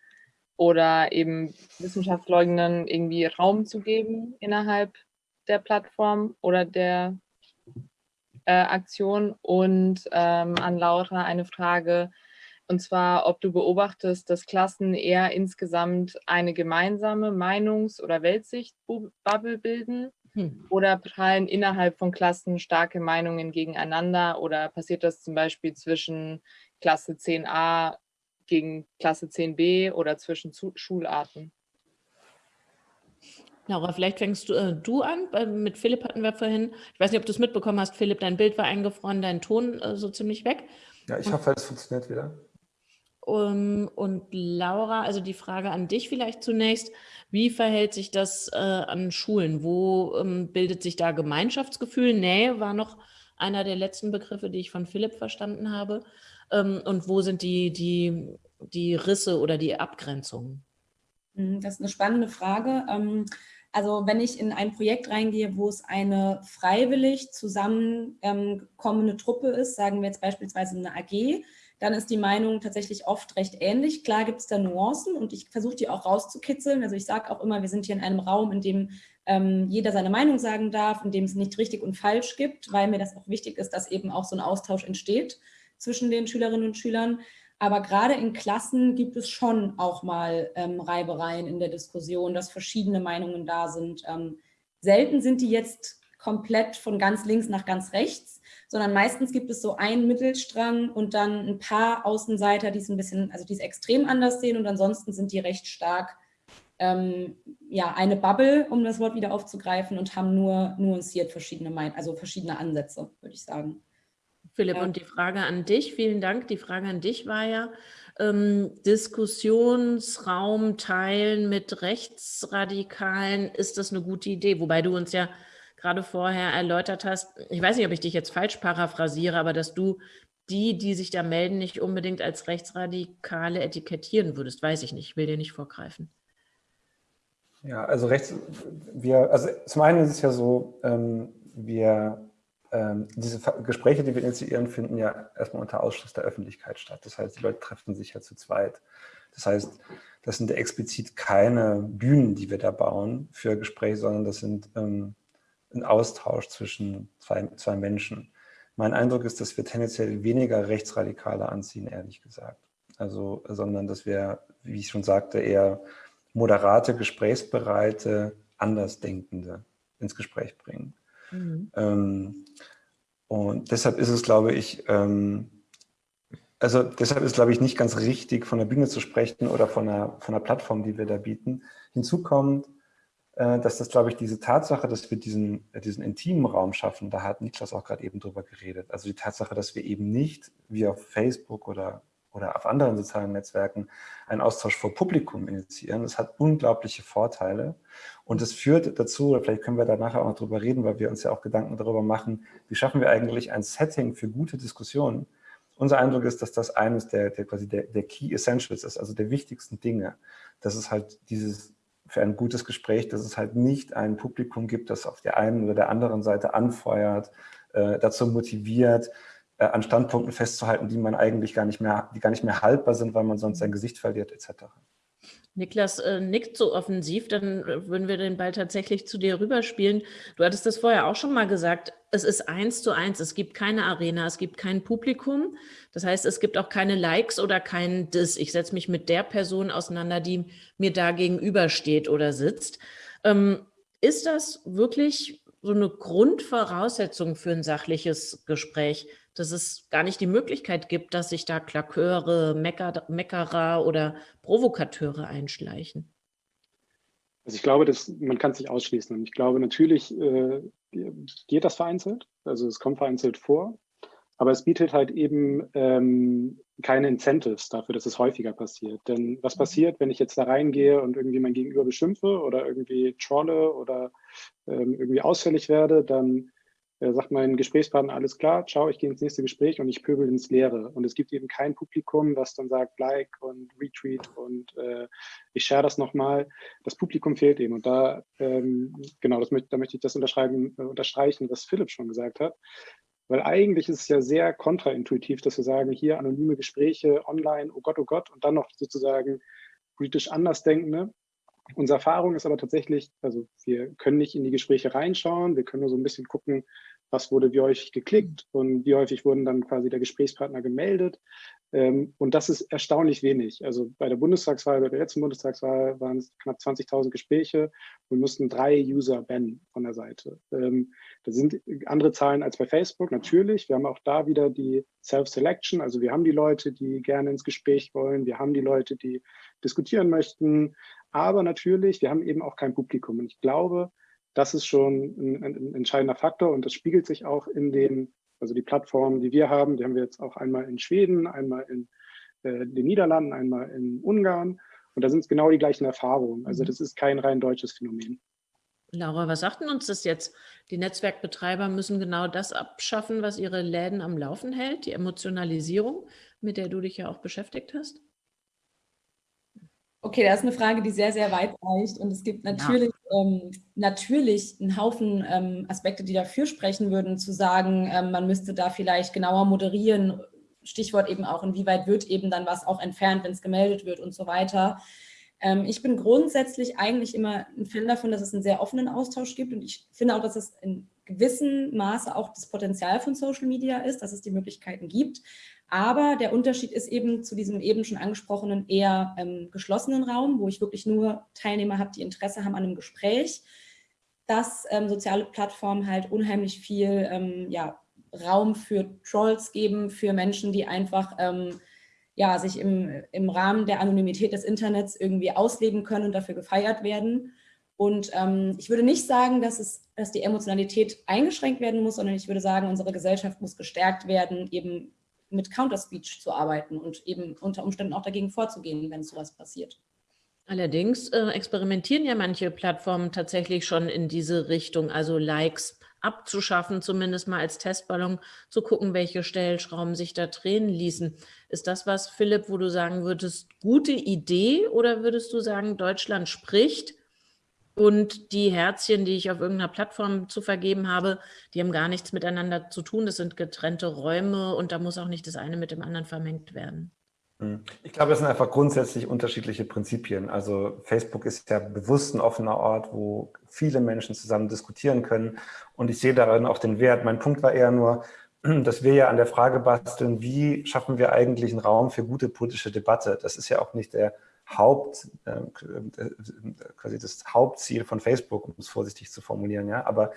oder eben Wissenschaftsleugnern irgendwie Raum zu geben innerhalb der Plattform oder der äh, Aktion. Und ähm, an Laura eine Frage, und zwar, ob du beobachtest, dass Klassen eher insgesamt eine gemeinsame Meinungs- oder Weltsicht-Bubble bilden hm. oder prallen innerhalb von Klassen starke Meinungen gegeneinander oder passiert das zum Beispiel zwischen Klasse 10a gegen Klasse 10b oder zwischen Schularten? Laura, vielleicht fängst du, äh, du an. Mit Philipp hatten wir vorhin, ich weiß nicht, ob du es mitbekommen hast, Philipp, dein Bild war eingefroren, dein Ton äh, so ziemlich weg. Ja, ich hoffe, es funktioniert wieder. Um, und Laura, also die Frage an dich vielleicht zunächst. Wie verhält sich das äh, an Schulen? Wo ähm, bildet sich da Gemeinschaftsgefühl? Nähe war noch einer der letzten Begriffe, die ich von Philipp verstanden habe. Ähm, und wo sind die, die, die Risse oder die Abgrenzungen? Hm, das ist eine spannende Frage. Ähm, also wenn ich in ein Projekt reingehe, wo es eine freiwillig zusammenkommende Truppe ist, sagen wir jetzt beispielsweise eine AG, dann ist die Meinung tatsächlich oft recht ähnlich. Klar gibt es da Nuancen und ich versuche die auch rauszukitzeln. Also ich sage auch immer, wir sind hier in einem Raum, in dem ähm, jeder seine Meinung sagen darf, in dem es nicht richtig und falsch gibt, weil mir das auch wichtig ist, dass eben auch so ein Austausch entsteht zwischen den Schülerinnen und Schülern. Aber gerade in Klassen gibt es schon auch mal ähm, Reibereien in der Diskussion, dass verschiedene Meinungen da sind. Ähm, selten sind die jetzt komplett von ganz links nach ganz rechts, sondern meistens gibt es so einen Mittelstrang und dann ein paar Außenseiter, die es ein bisschen, also die es extrem anders sehen und ansonsten sind die recht stark ähm, ja, eine Bubble, um das Wort wieder aufzugreifen und haben nur nuanciert verschiedene, Mein also verschiedene Ansätze, würde ich sagen. Philipp, ja. und die Frage an dich, vielen Dank. Die Frage an dich war ja, ähm, Diskussionsraum teilen mit Rechtsradikalen, ist das eine gute Idee? Wobei du uns ja gerade vorher erläutert hast, ich weiß nicht, ob ich dich jetzt falsch paraphrasiere, aber dass du die, die sich da melden, nicht unbedingt als Rechtsradikale etikettieren würdest, weiß ich nicht, ich will dir nicht vorgreifen. Ja, also rechts, wir, also zum einen ist es ja so, ähm, wir ähm, diese Gespräche, die wir initiieren, finden ja erstmal unter Ausschluss der Öffentlichkeit statt. Das heißt, die Leute treffen sich ja zu zweit. Das heißt, das sind explizit keine Bühnen, die wir da bauen für Gespräche, sondern das sind ähm, ein Austausch zwischen zwei, zwei Menschen. Mein Eindruck ist, dass wir tendenziell weniger Rechtsradikale anziehen, ehrlich gesagt. Also, sondern dass wir, wie ich schon sagte, eher moderate, gesprächsbereite, Andersdenkende ins Gespräch bringen. Mhm. Ähm, und deshalb ist es, glaube ich, ähm, also deshalb ist, glaube ich, nicht ganz richtig, von der Bühne zu sprechen oder von einer, von einer Plattform, die wir da bieten. Hinzu kommt, dass das, glaube ich, diese Tatsache, dass wir diesen, äh, diesen intimen Raum schaffen, da hat Niklas auch gerade eben drüber geredet. Also die Tatsache, dass wir eben nicht wie auf Facebook oder oder auf anderen sozialen Netzwerken einen Austausch vor Publikum initiieren. Das hat unglaubliche Vorteile und es führt dazu, oder vielleicht können wir da nachher auch noch drüber reden, weil wir uns ja auch Gedanken darüber machen, wie schaffen wir eigentlich ein Setting für gute Diskussionen. Unser Eindruck ist, dass das eines der, der quasi der, der Key Essentials ist, also der wichtigsten Dinge. Dass es halt dieses für ein gutes Gespräch, dass es halt nicht ein Publikum gibt, das auf der einen oder der anderen Seite anfeuert, äh, dazu motiviert, äh, an Standpunkten festzuhalten, die man eigentlich gar nicht mehr, die gar nicht mehr haltbar sind, weil man sonst sein Gesicht verliert, etc. Niklas äh, nickt so offensiv, dann äh, würden wir den Ball tatsächlich zu dir rüberspielen. Du hattest das vorher auch schon mal gesagt, es ist eins zu eins, es gibt keine Arena, es gibt kein Publikum. Das heißt, es gibt auch keine Likes oder kein Dis. Ich setze mich mit der Person auseinander, die mir da gegenübersteht oder sitzt. Ähm, ist das wirklich so eine Grundvoraussetzung für ein sachliches Gespräch? Dass es gar nicht die Möglichkeit gibt, dass sich da Klaköre, Mecker, Meckerer oder Provokateure einschleichen. Also ich glaube, dass man kann es nicht ausschließen. Und ich glaube, natürlich äh, geht das vereinzelt. Also es kommt vereinzelt vor. Aber es bietet halt eben ähm, keine Incentives dafür, dass es häufiger passiert. Denn was mhm. passiert, wenn ich jetzt da reingehe und irgendwie mein Gegenüber beschimpfe oder irgendwie trolle oder ähm, irgendwie ausfällig werde, dann sagt mein Gesprächspartner, alles klar, ciao, ich gehe ins nächste Gespräch und ich pöbel ins Leere. Und es gibt eben kein Publikum, was dann sagt, like und retweet und äh, ich share das nochmal. Das Publikum fehlt eben. Und da, ähm, genau, das, da möchte ich das unterschreiben, äh, unterstreichen, was Philipp schon gesagt hat. Weil eigentlich ist es ja sehr kontraintuitiv, dass wir sagen, hier anonyme Gespräche online, oh Gott, oh Gott, und dann noch sozusagen politisch Andersdenkende. Unsere Erfahrung ist aber tatsächlich, also wir können nicht in die Gespräche reinschauen, wir können nur so ein bisschen gucken, was wurde wie häufig geklickt und wie häufig wurden dann quasi der Gesprächspartner gemeldet. Ähm, und das ist erstaunlich wenig. Also bei der Bundestagswahl, bei der letzten Bundestagswahl waren es knapp 20.000 Gespräche und mussten drei User bannen von der Seite. Ähm, das sind andere Zahlen als bei Facebook, natürlich. Wir haben auch da wieder die Self-Selection. Also wir haben die Leute, die gerne ins Gespräch wollen. Wir haben die Leute, die diskutieren möchten. Aber natürlich, wir haben eben auch kein Publikum. Und ich glaube, das ist schon ein, ein, entscheidender Faktor und das spiegelt sich auch in den, also die Plattformen, die wir haben, die haben wir jetzt auch einmal in Schweden, einmal in äh, den Niederlanden, einmal in Ungarn und da sind es genau die gleichen Erfahrungen. Also mhm. das ist kein rein deutsches Phänomen. Laura, was sagt denn uns das jetzt? Die Netzwerkbetreiber müssen genau das abschaffen, was ihre Läden am Laufen hält, die Emotionalisierung, mit der du dich ja auch beschäftigt hast? Okay, das ist eine Frage, die sehr, sehr weit reicht. Und es gibt natürlich, ja. ähm, natürlich einen Haufen ähm, Aspekte, die dafür sprechen würden, zu sagen, ähm, man müsste da vielleicht genauer moderieren. Stichwort eben auch, inwieweit wird eben dann was auch entfernt, wenn es gemeldet wird und so weiter. Ähm, ich bin grundsätzlich eigentlich immer ein Fan davon, dass es einen sehr offenen Austausch gibt. Und ich finde auch, dass es in gewissem Maße auch das Potenzial von Social Media ist, dass es die Möglichkeiten gibt. Aber der Unterschied ist eben zu diesem eben schon angesprochenen eher ähm, geschlossenen Raum, wo ich wirklich nur Teilnehmer habe, die Interesse haben an einem Gespräch, dass ähm, soziale Plattformen halt unheimlich viel ähm, ja, Raum für Trolls geben, für Menschen, die einfach ähm, ja, sich im, im Rahmen der Anonymität des Internets irgendwie ausleben können und dafür gefeiert werden. Und ähm, ich würde nicht sagen, dass, es, dass die Emotionalität eingeschränkt werden muss, sondern ich würde sagen, unsere Gesellschaft muss gestärkt werden, eben mit Counter-Speech zu arbeiten und eben unter Umständen auch dagegen vorzugehen, wenn sowas passiert. Allerdings äh, experimentieren ja manche Plattformen tatsächlich schon in diese Richtung, also Likes abzuschaffen, zumindest mal als Testballon, zu gucken, welche Stellschrauben sich da drehen ließen. Ist das was, Philipp, wo du sagen würdest, gute Idee oder würdest du sagen, Deutschland spricht und die Herzchen, die ich auf irgendeiner Plattform zu vergeben habe, die haben gar nichts miteinander zu tun. Das sind getrennte Räume und da muss auch nicht das eine mit dem anderen vermengt werden. Hm. Ich glaube, es sind einfach grundsätzlich unterschiedliche Prinzipien. Also Facebook ist ja bewusst ein offener Ort, wo viele Menschen zusammen diskutieren können. Und ich sehe darin auch den Wert. Mein Punkt war eher nur, [clears throat] dass wir ja an der Frage basteln, wie schaffen wir eigentlich einen Raum für gute politische Debatte? Das ist ja auch nicht der Haupt, äh, quasi das Hauptziel von Facebook, um es vorsichtig zu formulieren, ja, aber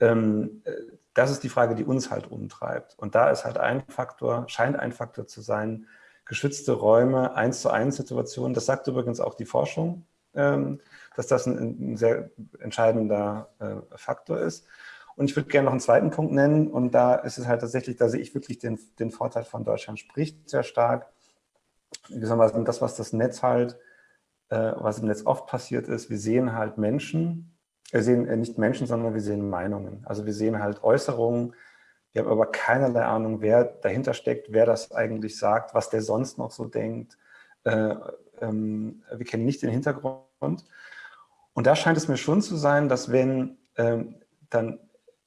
ähm, äh, das ist die Frage, die uns halt umtreibt. Und da ist halt ein Faktor, scheint ein Faktor zu sein, geschützte Räume, eins zu eins Situationen. Das sagt übrigens auch die Forschung, ähm, dass das ein, ein sehr entscheidender äh, Faktor ist. Und ich würde gerne noch einen zweiten Punkt nennen. Und da ist es halt tatsächlich, da sehe ich wirklich den, den Vorteil von Deutschland spricht sehr stark gewissermaßen das, was das Netz halt, äh, was im Netz oft passiert ist, wir sehen halt Menschen, wir sehen äh, nicht Menschen, sondern wir sehen Meinungen. Also wir sehen halt Äußerungen, wir haben aber keinerlei Ahnung, wer dahinter steckt, wer das eigentlich sagt, was der sonst noch so denkt. Äh, ähm, wir kennen nicht den Hintergrund. Und da scheint es mir schon zu sein, dass wenn ähm, dann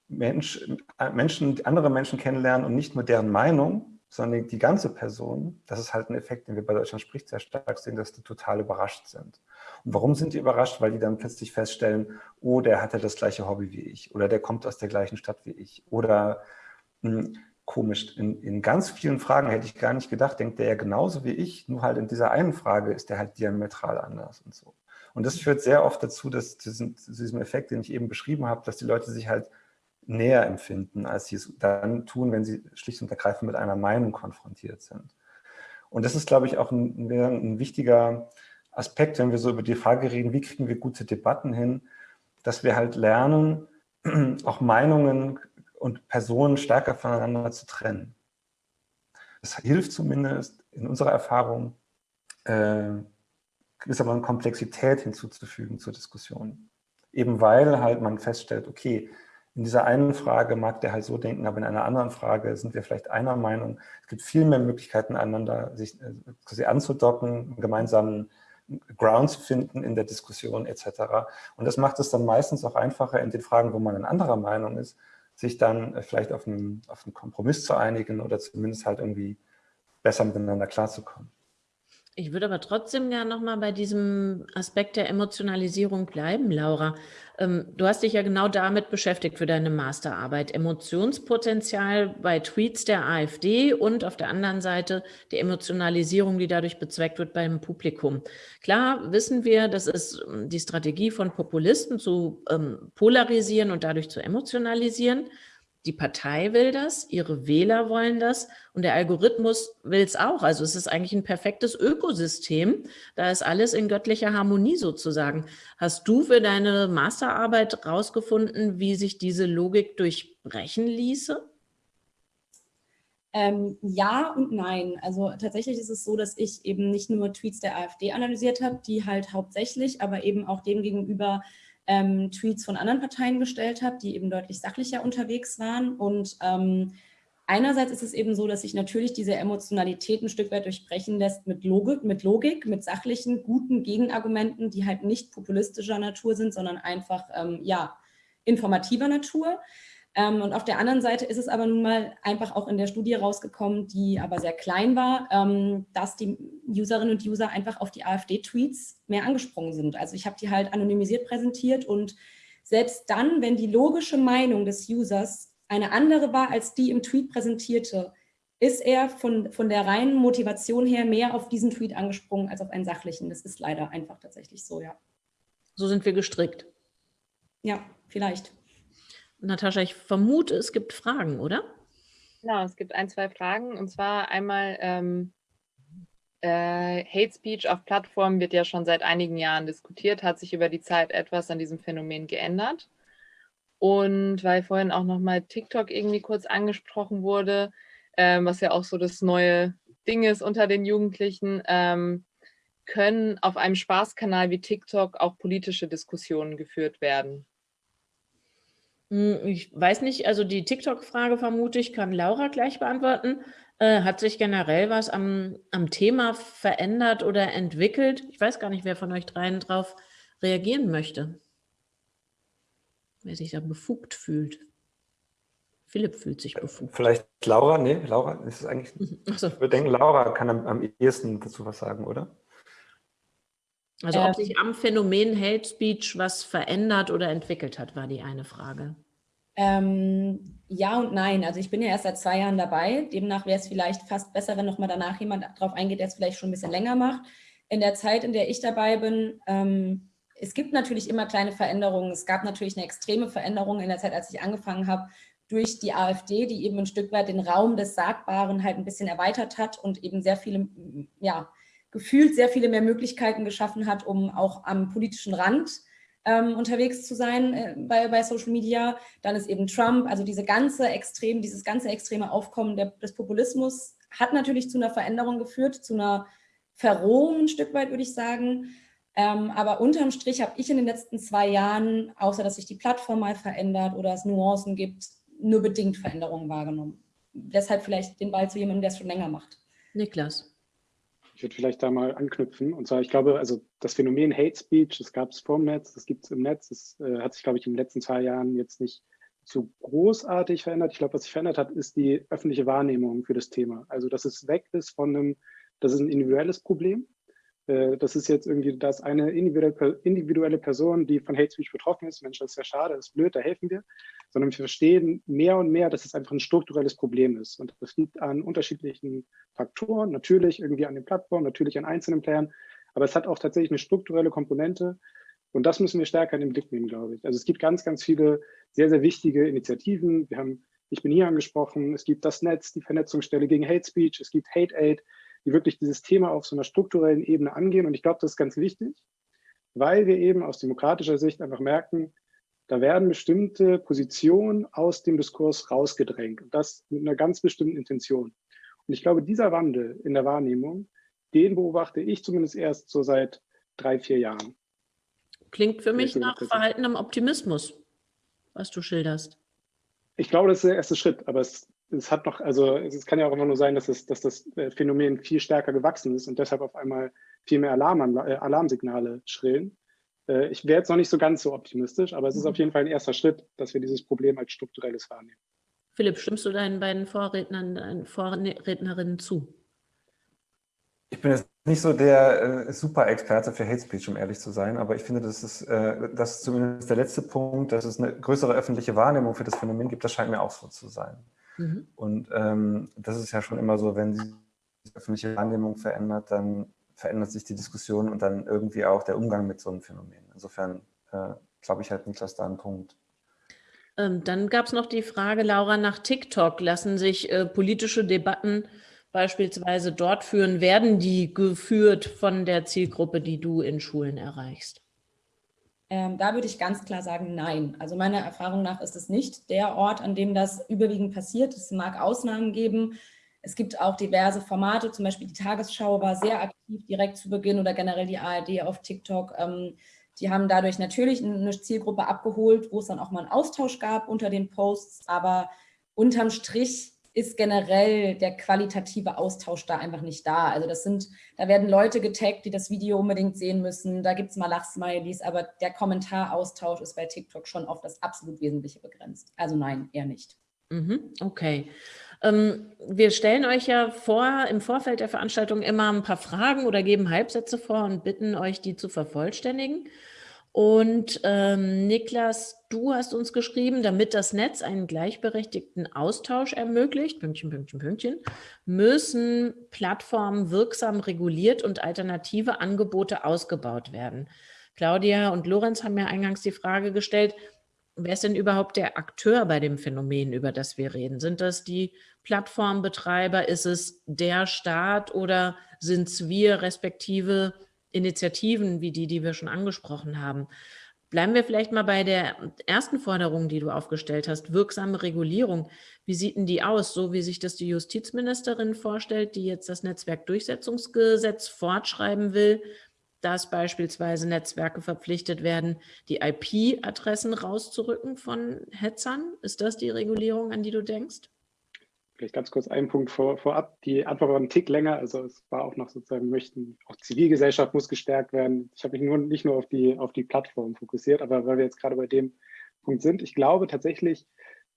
Mensch, äh, Menschen, andere Menschen kennenlernen und nicht nur deren Meinung, sondern die ganze Person, das ist halt ein Effekt, den wir bei Deutschland spricht sehr stark sehen, dass die total überrascht sind. Und warum sind die überrascht? Weil die dann plötzlich feststellen, oh, der hat ja das gleiche Hobby wie ich oder der kommt aus der gleichen Stadt wie ich oder mh, hm, komisch, in, in ganz vielen Fragen hätte ich gar nicht gedacht, denkt der ja genauso wie ich, nur halt in dieser einen Frage ist der halt diametral anders und so. Und das führt sehr oft dazu, dass zu diesem Effekt, den ich eben beschrieben habe, dass die Leute sich halt näher empfinden, als sie es dann tun, wenn sie schlicht und ergreifend mit einer Meinung konfrontiert sind. Und das ist, glaube ich, auch ein, ein wichtiger Aspekt, wenn wir so über die Frage reden, wie kriegen wir gute Debatten hin, dass wir halt lernen, [clears throat] auch Meinungen und Personen stärker voneinander zu trennen. Das hilft zumindest in unserer Erfahrung, äh, gewissermaßen Komplexität hinzuzufügen zur Diskussion. Eben weil halt man feststellt, okay, in dieser einen Frage mag der halt so denken, aber in einer anderen Frage sind wir vielleicht einer Meinung. Es gibt viel mehr Möglichkeiten, einander sich äh, quasi anzudocken, gemeinsamen Ground zu finden in der Diskussion etc. Und das macht es dann meistens auch einfacher in den Fragen, wo man in anderer Meinung ist, sich dann äh, vielleicht auf einen, auf einen Kompromiss zu einigen oder zumindest halt irgendwie besser miteinander klarzukommen. Ich würde aber trotzdem gerne nochmal bei diesem Aspekt der Emotionalisierung bleiben, Laura. Ähm, du hast dich ja genau damit beschäftigt für deine Masterarbeit. Emotionspotenzial bei Tweets der AfD und auf der anderen Seite die Emotionalisierung, die dadurch bezweckt wird beim Publikum. Klar wissen wir, das ist ähm, die Strategie von Populisten zu ähm, polarisieren und dadurch zu emotionalisieren. Die Partei will das, ihre Wähler wollen das und der Algorithmus will es auch. Also es ist eigentlich ein perfektes Ökosystem. Da ist alles in göttlicher Harmonie sozusagen. Hast du für deine Masterarbeit rausgefunden, wie sich diese Logik durchbrechen ließe? Ähm, ja und nein. Also tatsächlich ist es so, dass ich eben nicht nur Tweets der AfD analysiert habe, die halt hauptsächlich, aber eben auch dem gegenüber ähm, Tweets von anderen Parteien gestellt habe, die eben deutlich sachlicher unterwegs waren. Und ähm, einerseits ist es eben so, dass sich natürlich diese Emotionalität ein Stück weit durchbrechen lässt mit Logik, mit, Logik, mit sachlichen, guten Gegenargumenten, die halt nicht populistischer Natur sind, sondern einfach ähm, ja, informativer Natur. Ähm, und auf der anderen Seite ist es aber nun mal einfach auch in der Studie rausgekommen, die aber sehr klein war, ähm, dass die Userinnen und User einfach auf die AfD-Tweets mehr angesprungen sind. Also ich habe die halt anonymisiert präsentiert und selbst dann, wenn die logische Meinung des Users eine andere war als die im Tweet präsentierte, ist er von, von der reinen Motivation her mehr auf diesen Tweet angesprungen als auf einen sachlichen. Das ist leider einfach tatsächlich so, ja. So sind wir gestrickt. Ja, vielleicht. Natascha, ich vermute, es gibt Fragen, oder? Genau, es gibt ein, zwei Fragen. Und zwar einmal, ähm, äh, Hate Speech auf Plattformen wird ja schon seit einigen Jahren diskutiert, hat sich über die Zeit etwas an diesem Phänomen geändert. Und weil vorhin auch nochmal TikTok irgendwie kurz angesprochen wurde, ähm, was ja auch so das neue Ding ist unter den Jugendlichen, ähm, können auf einem Spaßkanal wie TikTok auch politische Diskussionen geführt werden. Hm, ich weiß nicht, also die TikTok-Frage vermute ich, kann Laura gleich beantworten. Äh, hat sich generell was am, am Thema verändert oder entwickelt? Ich weiß gar nicht, wer von euch dreien darauf reagieren möchte. Wer sich da befugt fühlt. Philipp fühlt sich befugt. Vielleicht Laura? Nee, Laura ist es eigentlich. [laughs] So. Ich würde denken, Laura kann am, am ehesten dazu was sagen, oder? Also ob sich am Phänomen Hate Speech was verändert oder entwickelt hat, war die eine Frage. Ähm, ja und nein. Also ich bin ja erst seit zwei Jahren dabei. Demnach wäre es vielleicht fast besser, wenn nochmal danach jemand darauf eingeht, der es vielleicht schon ein bisschen länger macht. In der Zeit, in der ich dabei bin, ähm, es gibt natürlich immer kleine Veränderungen. Es gab natürlich eine extreme Veränderung in der Zeit, als ich angefangen habe, durch die AfD, die eben ein Stück weit den Raum des Sagbaren halt ein bisschen erweitert hat und eben sehr viele, ja, gefühlt sehr viele mehr Möglichkeiten geschaffen hat, um auch am politischen Rand ähm, unterwegs zu sein äh, bei, bei Social Media. Dann ist eben Trump, also diese ganze extrem, dieses ganze extreme Aufkommen der, des Populismus hat natürlich zu einer Veränderung geführt, zu einer Verrohung ein Stück weit, würde ich sagen. Ähm, aber unterm Strich habe ich in den letzten zwei Jahren, außer dass sich die Plattform mal verändert oder es Nuancen gibt, nur bedingt Veränderungen wahrgenommen. Deshalb vielleicht den Ball zu jemandem, der es schon länger macht. Niklas. Ich würde vielleicht da mal anknüpfen. Und zwar, ich glaube, also das Phänomen Hate Speech, das gab es vorm Netz, das gibt es im Netz. Das äh, hat sich, glaube ich, in den letzten zwei Jahren jetzt nicht so großartig verändert. Ich glaube, was sich verändert hat, ist die öffentliche Wahrnehmung für das Thema. Also, dass es weg ist von einem, das ist ein individuelles Problem. Äh, das ist jetzt irgendwie, da eine individuelle Person, die von Hate Speech betroffen ist. Mensch, das ist ja schade, das ist blöd, da helfen wir. Sondern wir verstehen mehr und mehr, dass es einfach ein strukturelles Problem ist. Und das liegt an unterschiedlichen Faktoren, natürlich irgendwie an den Plattformen, natürlich an einzelnen Playern. Aber es hat auch tatsächlich eine strukturelle Komponente. Und das müssen wir stärker in den Blick nehmen, glaube ich. Also es gibt ganz, ganz viele sehr, sehr wichtige Initiativen. Wir haben, ich bin hier angesprochen, es gibt das Netz, die Vernetzungsstelle gegen Hate Speech, es gibt Hate Aid, die wirklich dieses Thema auf so einer strukturellen Ebene angehen. Und ich glaube, das ist ganz wichtig, weil wir eben aus demokratischer Sicht einfach merken, da werden bestimmte Positionen aus dem Diskurs rausgedrängt. Und das mit einer ganz bestimmten Intention. Und ich glaube, dieser Wandel in der Wahrnehmung, den beobachte ich zumindest erst so seit drei, vier Jahren. Klingt für mich nach verhaltenem Optimismus, was du schilderst. Ich glaube, das ist der erste Schritt, aber es es hat noch, also es kann ja auch immer nur sein, dass, es, dass das äh, Phänomen viel stärker gewachsen ist und deshalb auf einmal viel mehr Alarm, äh, Alarmsignale schrillen. Äh, ich wäre jetzt noch nicht so ganz so optimistisch, aber es ist auf jeden Fall ein erster Schritt, dass wir dieses Problem als strukturelles wahrnehmen. Philipp, stimmst du deinen beiden Vorrednern, deinen Vorrednerinnen zu? Ich bin jetzt nicht so der äh, Super-Experte für Hate Speech, um ehrlich zu sein, aber ich finde, das ist, äh, das ist zumindest der letzte Punkt, dass es eine größere öffentliche Wahrnehmung für das Phänomen gibt, das scheint mir auch so zu sein. Mhm. Und ähm, das ist ja schon immer so, wenn sich die öffentliche Wahrnehmung verändert, dann verändert sich die Diskussion und dann irgendwie auch der Umgang mit so einem Phänomen. Insofern äh, glaube ich halt Niklas da einen Punkt. Ähm, dann gab es noch die Frage, Laura, nach TikTok. Lassen sich äh, politische Debatten beispielsweise dort führen? Werden die geführt von der Zielgruppe, die du in Schulen erreichst? Ähm, da würde ich ganz klar sagen, nein. Also meiner Erfahrung nach ist es nicht der Ort, an dem das überwiegend passiert. Es mag Ausnahmen geben. Es gibt auch diverse Formate, zum Beispiel die Tagesschau war sehr aktiv direkt zu Beginn oder generell die ARD auf TikTok. Ähm, die haben dadurch natürlich eine Zielgruppe abgeholt, wo es dann auch mal einen Austausch gab unter den Posts, aber unterm Strich ist generell der qualitative Austausch da einfach nicht da. Also das sind, da werden Leute getaggt, die das Video unbedingt sehen müssen. Da gibt es mal Lachsmileys, aber der Kommentaraustausch ist bei TikTok schon auf das absolut Wesentliche begrenzt. Also nein, eher nicht. Mhm, okay. Ähm, wir stellen euch ja vor, im Vorfeld der Veranstaltung immer ein paar Fragen oder geben Halbsätze vor und bitten euch, die zu vervollständigen. Und ähm, Niklas, du hast uns geschrieben, damit das Netz einen gleichberechtigten Austausch ermöglicht, Pünktchen, Pünktchen, Pünktchen, müssen Plattformen wirksam reguliert und alternative Angebote ausgebaut werden. Claudia und Lorenz haben ja eingangs die Frage gestellt, wer ist denn überhaupt der Akteur bei dem Phänomen, über das wir reden? Sind das die Plattformbetreiber? Ist es der Staat oder sind es wir respektive Initiativen wie die, die wir schon angesprochen haben. Bleiben wir vielleicht mal bei der ersten Forderung, die du aufgestellt hast, wirksame Regulierung. Wie sieht denn die aus, so wie sich das die Justizministerin vorstellt, die jetzt das Netzwerkdurchsetzungsgesetz fortschreiben will, dass beispielsweise Netzwerke verpflichtet werden, die IP-Adressen rauszurücken von Hetzern? Ist das die Regulierung, an die du denkst? Vielleicht ganz kurz einen Punkt vor, vorab. Die Antwort war ein Tick länger. Also es war auch noch sozusagen, möchten, auch Zivilgesellschaft muss gestärkt werden. Ich habe mich nur nicht nur auf die, auf die Plattform fokussiert, aber weil wir jetzt gerade bei dem Punkt sind, ich glaube tatsächlich,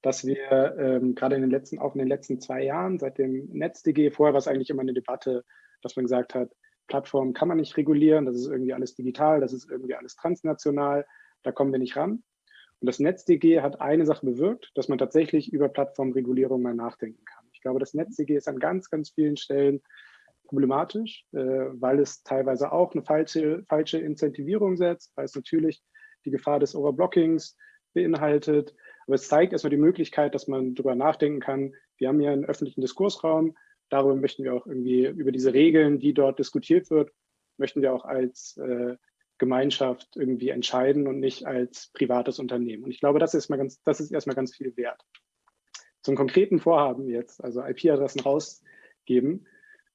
dass wir ähm, gerade in den letzten, auch in den letzten zwei Jahren, seit dem NetzDG, vorher war es eigentlich immer eine Debatte, dass man gesagt hat, Plattformen kann man nicht regulieren, das ist irgendwie alles digital, das ist irgendwie alles transnational, da kommen wir nicht ran. Und das NetzDG hat eine Sache bewirkt, dass man tatsächlich über Plattformregulierung mal nachdenken kann. Ich glaube, das NetzDG ist an ganz, ganz vielen Stellen problematisch, äh, weil es teilweise auch eine falsche, falsche Incentivierung setzt, weil es natürlich die Gefahr des Overblockings beinhaltet. Aber es zeigt erstmal die Möglichkeit, dass man darüber nachdenken kann. Wir haben hier einen öffentlichen Diskursraum. Darüber möchten wir auch irgendwie, über diese Regeln, die dort diskutiert wird, möchten wir auch als äh, Gemeinschaft irgendwie entscheiden und nicht als privates Unternehmen. Und ich glaube, das ist, mal ganz, das ist erstmal ganz viel wert. Zum konkreten Vorhaben jetzt, also IP-Adressen rausgeben.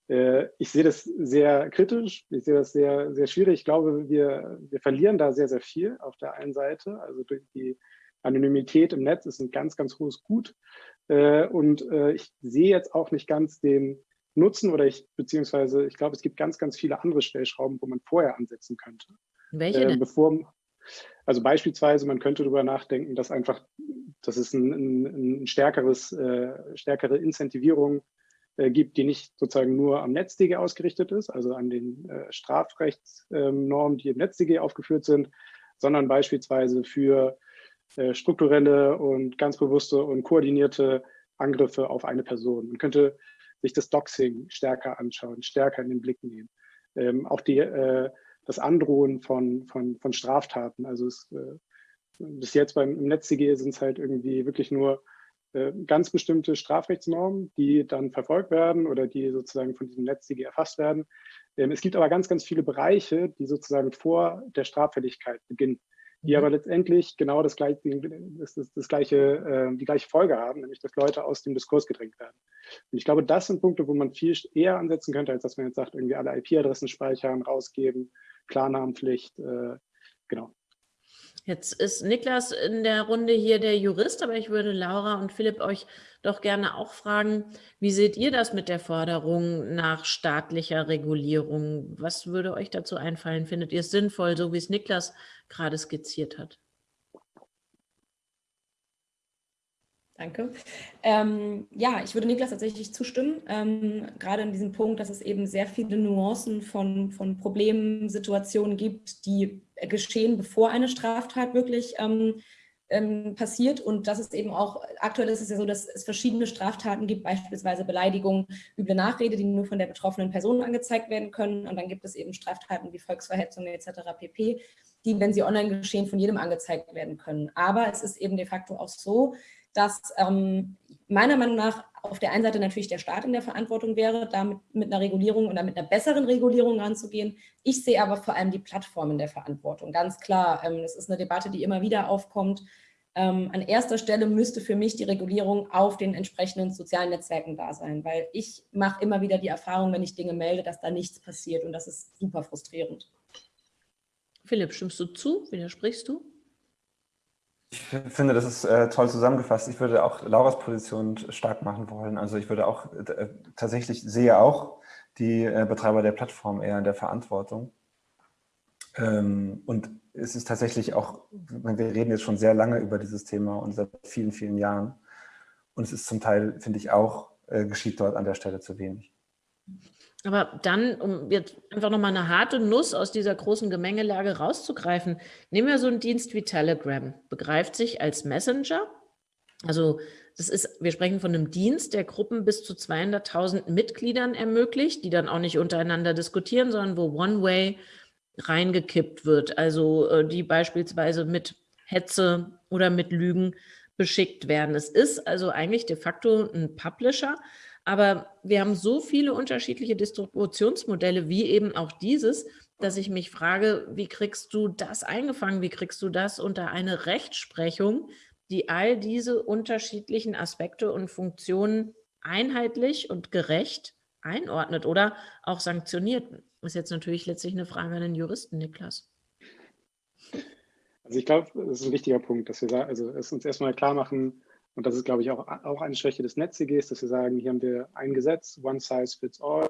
Äh, ich sehe das sehr kritisch, ich sehe das sehr, sehr schwierig. Ich glaube, wir, wir verlieren da sehr, sehr viel auf der einen Seite. Also durch die Anonymität im Netz ist ein ganz, ganz hohes Gut. Äh, und äh, ich sehe jetzt auch nicht ganz den Nutzen oder ich, beziehungsweise ich glaube, es gibt ganz, ganz viele andere Stellschrauben, wo man vorher ansetzen könnte. Welche denn? Äh, bevor, also beispielsweise, man könnte darüber nachdenken, dass einfach, dass es ein, ein, ein stärkeres, äh, stärkere Incentivierung äh, gibt, die nicht sozusagen nur am NetzDG ausgerichtet ist, also an den äh, Strafrechtsnormen, die im NetzDG aufgeführt sind, sondern beispielsweise für äh, strukturelle und ganz bewusste und koordinierte Angriffe auf eine Person. Man könnte sich das Doxing stärker anschauen, stärker in den Blick nehmen. Ähm, auch die, äh, das Androhen von, von, von Straftaten. Also es, äh, bis jetzt beim im NetzDG sind es halt irgendwie wirklich nur äh, ganz bestimmte Strafrechtsnormen, die dann verfolgt werden oder die sozusagen von diesem NetzDG erfasst werden. Ähm, es gibt aber ganz, ganz viele Bereiche, die sozusagen vor der Straffälligkeit beginnen die aber mhm. letztendlich genau das gleiche, das, das, das gleiche, äh, die gleiche Folge haben, nämlich dass Leute aus dem Diskurs gedrängt werden. Und ich glaube, das sind Punkte, wo man viel eher ansetzen könnte, als dass man jetzt sagt, irgendwie alle IP-Adressen speichern, rausgeben, Klarnamenpflicht, äh, genau. Jetzt ist Niklas in der Runde hier der Jurist, aber ich würde Laura und Philipp euch doch gerne auch fragen, wie seht ihr das mit der Forderung nach staatlicher Regulierung? Was würde euch dazu einfallen? Findet ihr es sinnvoll, so wie es Niklas gerade skizziert hat? Danke. Ähm, ja, ich würde Niklas tatsächlich zustimmen, ähm, gerade in diesem Punkt, dass es eben sehr viele Nuancen von, von Problemen, Situationen gibt, die geschehen, bevor eine Straftat wirklich ähm, ähm, passiert und das ist eben auch, aktuell ist es ja so, dass es verschiedene Straftaten gibt, beispielsweise Beleidigung, üble Nachrede, die nur von der betroffenen Person angezeigt werden können und dann gibt es eben Straftaten wie Volksverhetzung etc. pp., die, wenn sie online geschehen, von jedem angezeigt werden können. Aber es ist eben de facto auch so, dass ähm, meiner Meinung nach auf der einen Seite natürlich der Staat in der Verantwortung wäre, damit mit einer Regulierung oder mit einer besseren Regulierung ranzugehen. Ich sehe aber vor allem die Plattformen der Verantwortung. Ganz klar, ähm, das ist eine Debatte, die immer wieder aufkommt. Ähm, an erster Stelle müsste für mich die Regulierung auf den entsprechenden sozialen Netzwerken da sein, weil ich mache immer wieder die Erfahrung, wenn ich Dinge melde, dass da nichts passiert und das ist super frustrierend. Philipp, stimmst du zu? Widersprichst du? Ich finde, das ist äh, toll zusammengefasst. Ich würde auch Lauras Position stark machen wollen. Also ich würde auch äh, tatsächlich sehe auch die äh, Betreiber der Plattform eher in der Verantwortung. Ähm, und es ist tatsächlich auch, wir reden jetzt schon sehr lange über dieses Thema und seit vielen, vielen Jahren. Und es ist zum Teil, finde ich auch, äh, geschieht dort an der Stelle zu wenig. Aber dann, um jetzt einfach nochmal eine harte Nuss aus dieser großen Gemengelage rauszugreifen, nehmen wir so einen Dienst wie Telegram, begreift sich als Messenger. Also das ist, wir sprechen von einem Dienst, der Gruppen bis zu 200.000 Mitgliedern ermöglicht, die dann auch nicht untereinander diskutieren, sondern wo One-Way reingekippt wird. Also äh, die beispielsweise mit Hetze oder mit Lügen beschickt werden. Es ist also eigentlich de facto ein Publisher, aber wir haben so viele unterschiedliche Distributionsmodelle wie eben auch dieses, dass ich mich frage, wie kriegst du das eingefangen? Wie kriegst du das unter eine Rechtsprechung, die all diese unterschiedlichen Aspekte und Funktionen einheitlich und gerecht einordnet oder auch sanktioniert? Ist jetzt natürlich letztlich eine Frage an den Juristen, Niklas. Also ich glaube, das ist ein wichtiger Punkt, dass wir also es uns erstmal klar machen, und das ist, glaube ich, auch, auch eine Schwäche des NetzDGs, dass wir sagen, hier haben wir ein Gesetz, one size fits all,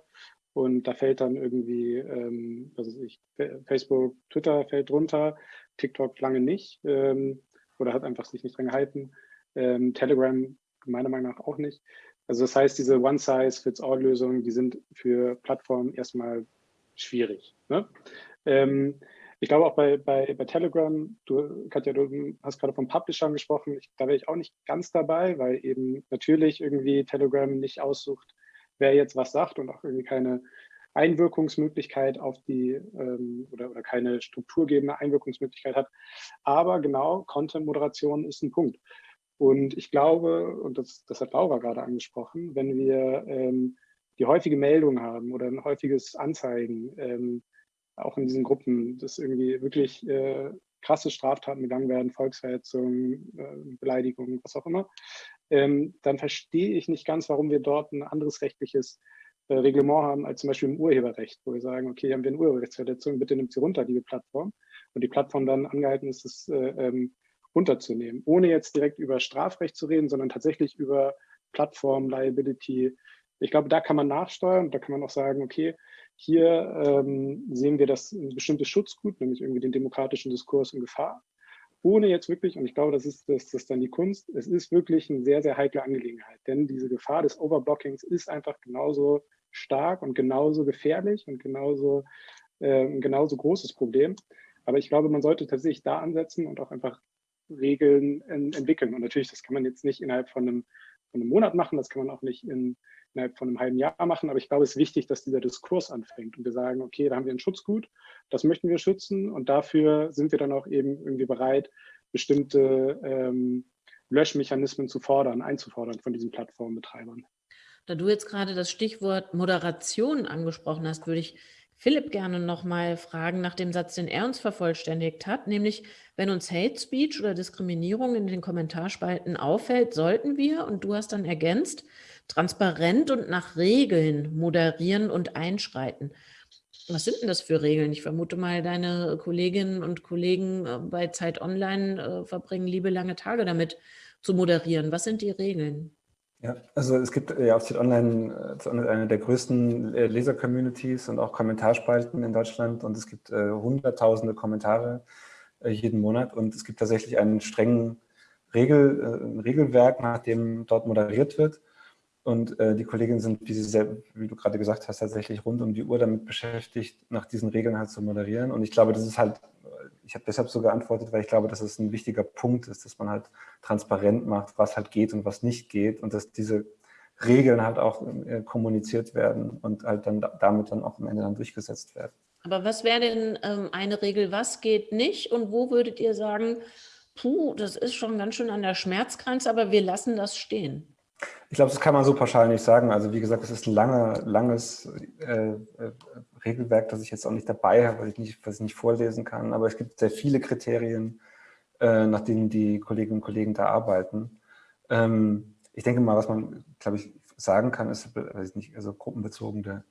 und da fällt dann irgendwie, ähm, was weiß ich, Facebook, Twitter fällt drunter, TikTok lange nicht ähm, oder hat einfach sich nicht dran gehalten, ähm, Telegram meiner Meinung nach auch nicht. Also das heißt, diese One-Size-Fits-All-Lösungen, die sind für Plattformen erstmal schwierig. Ne? Ähm, ich glaube auch bei, bei, bei Telegram, du, Katja, du hast gerade von Publishern gesprochen, ich, da wäre ich auch nicht ganz dabei, weil eben natürlich irgendwie Telegram nicht aussucht, wer jetzt was sagt und auch irgendwie keine Einwirkungsmöglichkeit auf die ähm, oder, oder keine strukturgebende Einwirkungsmöglichkeit hat. Aber genau, Content-Moderation ist ein Punkt. Und ich glaube, und das, das hat Laura gerade angesprochen, wenn wir ähm, die häufige Meldung haben oder ein häufiges Anzeigen, ähm, auch in diesen Gruppen, dass irgendwie wirklich äh, krasse Straftaten begangen werden, Volksverhetzung, äh, Beleidigung, was auch immer, ähm, dann verstehe ich nicht ganz, warum wir dort ein anderes rechtliches äh, Reglement haben als zum Beispiel im Urheberrecht, wo wir sagen, okay, haben wir eine Urheberrechtsverletzung, bitte nimmt sie runter, liebe Plattform. Und die Plattform dann angehalten ist, es äh, ähm, runterzunehmen, ohne jetzt direkt über Strafrecht zu reden, sondern tatsächlich über Plattform, Liability. Ich glaube, da kann man nachsteuern, da kann man auch sagen, okay, hier ähm, sehen wir das ein bestimmtes Schutzgut, nämlich irgendwie den demokratischen Diskurs in Gefahr, ohne jetzt wirklich, und ich glaube, das ist, das, das dann die Kunst, es ist wirklich eine sehr, sehr heikle Angelegenheit, denn diese Gefahr des Overblockings ist einfach genauso stark und genauso gefährlich und genauso, äh, ein genauso großes Problem. Aber ich glaube, man sollte tatsächlich da ansetzen und auch einfach Regeln in, entwickeln. Und natürlich, das kann man jetzt nicht innerhalb von einem, von einem Monat machen, das kann man auch nicht in innerhalb von einem halben Jahr machen. Aber ich glaube, es ist wichtig, dass dieser Diskurs anfängt und wir sagen, okay, da haben wir ein Schutzgut, das möchten wir schützen und dafür sind wir dann auch eben irgendwie bereit, bestimmte ähm, Löschmechanismen zu fordern, einzufordern von diesen Plattformbetreibern. Da du jetzt gerade das Stichwort Moderation angesprochen hast, würde ich Philipp gerne noch mal fragen nach dem Satz, den er uns vervollständigt hat, nämlich wenn uns Hate Speech oder Diskriminierung in den Kommentarspalten auffällt, sollten wir, und du hast dann ergänzt, transparent und nach Regeln moderieren und einschreiten. Was sind denn das für Regeln? Ich vermute mal, deine Kolleginnen und Kollegen äh, bei Zeit Online äh, verbringen liebe lange Tage damit zu moderieren. Was sind die Regeln? Ja, also es gibt ja auf Zeit Online äh, eine der größten Leser-Communities und auch Kommentarspalten in Deutschland und es gibt äh, hunderttausende Kommentare äh, jeden Monat und es gibt tatsächlich einen strengen Regel, äh, Regelwerk, nach dem dort moderiert wird. Und äh, die Kolleginnen sind, wie, sie, wie du gerade gesagt hast, tatsächlich rund um die Uhr damit beschäftigt, nach diesen Regeln halt zu moderieren. Und ich glaube, das ist halt, ich habe deshalb so geantwortet, weil ich glaube, dass es ein wichtiger Punkt ist, dass man halt transparent macht, was halt geht und was nicht geht und dass diese Regeln halt auch äh, kommuniziert werden und halt dann damit dann auch am Ende dann durchgesetzt werden. Aber was wäre denn ähm, eine Regel, was geht nicht und wo würdet ihr sagen, puh, das ist schon ganz schön an der Schmerzgrenze, aber wir lassen das stehen? Ich glaube, das kann man so pauschal nicht sagen. Also wie gesagt, es ist ein lange, langes äh, äh, Regelwerk, das ich jetzt auch nicht dabei habe, was ich nicht, was ich nicht vorlesen kann. Aber es gibt sehr viele Kriterien, äh, nach denen die Kolleginnen und Kollegen da arbeiten. Ähm, ich denke mal, was man, glaube ich, sagen kann, ist, weiß ich nicht, also gruppenbezogene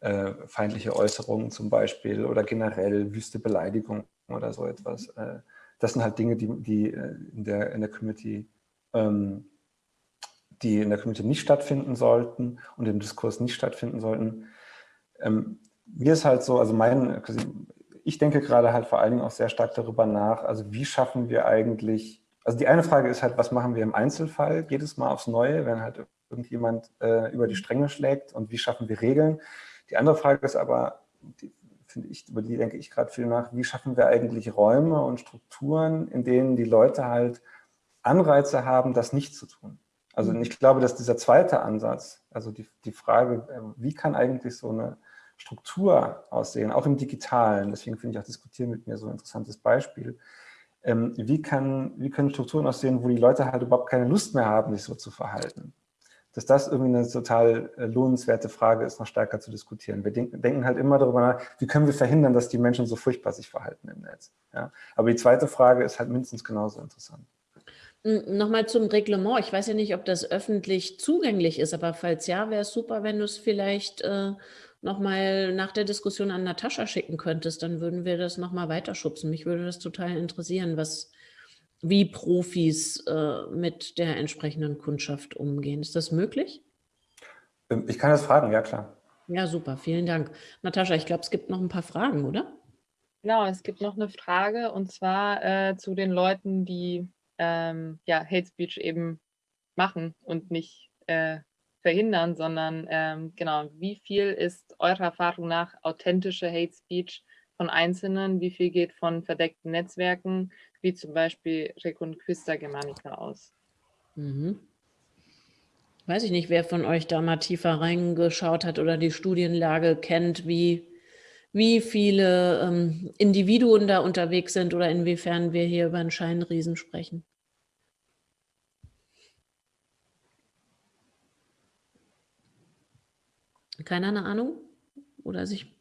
äh, feindliche Äußerungen zum Beispiel oder generell wüste Beleidigung oder so etwas. Äh, das sind halt Dinge, die, die äh, in, der, in der Community ähm, die in der Community nicht stattfinden sollten und im Diskurs nicht stattfinden sollten. Ähm, mir ist halt so, also mein, ich denke gerade halt vor allen Dingen auch sehr stark darüber nach, also wie schaffen wir eigentlich, also die eine Frage ist halt, was machen wir im Einzelfall jedes Mal aufs Neue, wenn halt irgendjemand äh, über die Stränge schlägt und wie schaffen wir Regeln. Die andere Frage ist aber, die, ich, über die denke ich gerade viel nach, wie schaffen wir eigentlich Räume und Strukturen, in denen die Leute halt Anreize haben, das nicht zu tun. Also mhm. ich glaube, dass dieser zweite Ansatz, also die, die Frage, äh, wie kann eigentlich so eine Struktur aussehen, auch im Digitalen, deswegen finde ich auch Diskutieren mit mir so ein interessantes Beispiel, ähm, wie, kann, wie können Strukturen aussehen, wo die Leute halt überhaupt keine Lust mehr haben, sich so zu verhalten. Dass das irgendwie eine total äh, lohnenswerte Frage ist, noch stärker zu diskutieren. Wir denken, denken halt immer darüber nach, wie können wir verhindern, dass die Menschen so furchtbar sich verhalten im Netz. Ja? Aber die zweite Frage ist halt mindestens genauso interessant. Nochmal zum Reglement. Ich weiß ja nicht, ob das öffentlich zugänglich ist, aber falls ja, wäre es super, wenn du es vielleicht äh, nochmal nach der Diskussion an Natascha schicken könntest. Dann würden wir das nochmal weiterschubsen. Mich würde das total interessieren, was, wie Profis äh, mit der entsprechenden Kundschaft umgehen. Ist das möglich? Ähm, ich kann das fragen, ja klar. Ja, super, vielen Dank. Natascha, ich glaube, es gibt noch ein paar Fragen, oder? Genau, es gibt noch eine Frage und zwar äh, zu den Leuten, die ähm, ja, Hate Speech eben machen und nicht äh, verhindern, sondern ähm, genau, wie viel ist eurer Erfahrung nach authentische Hate Speech von Einzelnen, wie viel geht von verdeckten Netzwerken, wie zum Beispiel Reconquista Germanica aus? Mhm. Weiß ich nicht, wer von euch da mal tiefer reingeschaut hat oder die Studienlage kennt, wie, wie viele ähm, Individuen da unterwegs sind oder inwiefern wir hier über einen Scheinriesen sprechen. Keiner eine Ahnung oder sich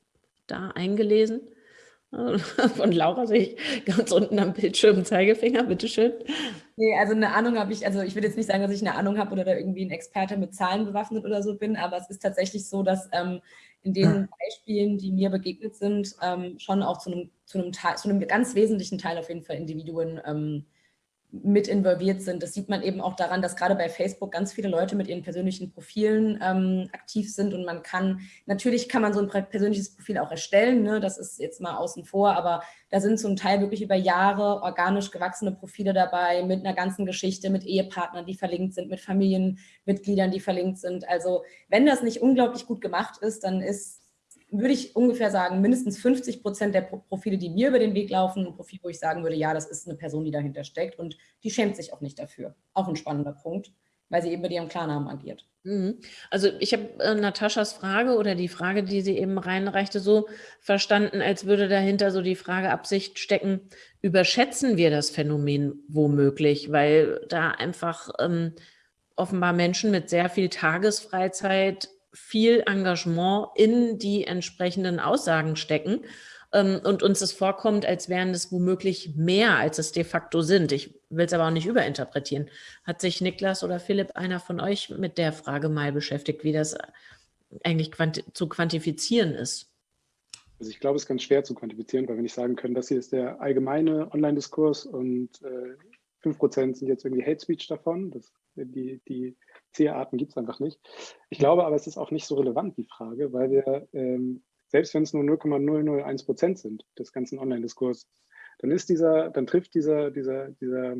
da eingelesen? [laughs] Von Laura sehe ich ganz unten am Bildschirm Zeigefinger, bitteschön. Nee, also eine Ahnung habe ich, also ich würde jetzt nicht sagen, dass ich eine Ahnung habe oder da irgendwie ein Experte mit Zahlen bewaffnet oder so bin, aber es ist tatsächlich so, dass ähm, in den Beispielen, die mir begegnet sind, ähm, schon auch zu einem, zu, einem Teil, zu einem ganz wesentlichen Teil auf jeden Fall Individuen ähm, mit involviert sind. Das sieht man eben auch daran, dass gerade bei Facebook ganz viele Leute mit ihren persönlichen Profilen ähm, aktiv sind und man kann, natürlich kann man so ein persönliches Profil auch erstellen, ne? das ist jetzt mal außen vor, aber da sind zum Teil wirklich über Jahre organisch gewachsene Profile dabei mit einer ganzen Geschichte, mit Ehepartnern, die verlinkt sind, mit Familienmitgliedern, die verlinkt sind. Also wenn das nicht unglaublich gut gemacht ist, dann ist würde ich ungefähr sagen, mindestens 50 Prozent der Profile, die mir über den Weg laufen, ein Profil, wo ich sagen würde, ja, das ist eine Person, die dahinter steckt und die schämt sich auch nicht dafür. Auch ein spannender Punkt, weil sie eben mit ihrem Klarnamen agiert. Mhm. Also ich habe äh, Nataschas Frage oder die Frage, die sie eben reinreichte, so verstanden, als würde dahinter so die Frage Absicht stecken, überschätzen wir das Phänomen womöglich, weil da einfach ähm, offenbar Menschen mit sehr viel Tagesfreizeit viel Engagement in die entsprechenden Aussagen stecken ähm, und uns es vorkommt, als wären es womöglich mehr, als es de facto sind. Ich will es aber auch nicht überinterpretieren. Hat sich Niklas oder Philipp, einer von euch, mit der Frage mal beschäftigt, wie das eigentlich quanti zu quantifizieren ist? Also ich glaube, es ist ganz schwer zu quantifizieren, weil wir nicht sagen können, das hier ist der allgemeine Online-Diskurs und äh, 5% sind jetzt irgendwie Hate Speech davon. Das, die, die C-Arten gibt es einfach nicht. Ich glaube aber, es ist auch nicht so relevant, die Frage, weil wir, ähm, selbst wenn es nur 0,001 Prozent sind des ganzen Online-Diskurses, dann ist dieser, dann trifft dieser, dieser, dieser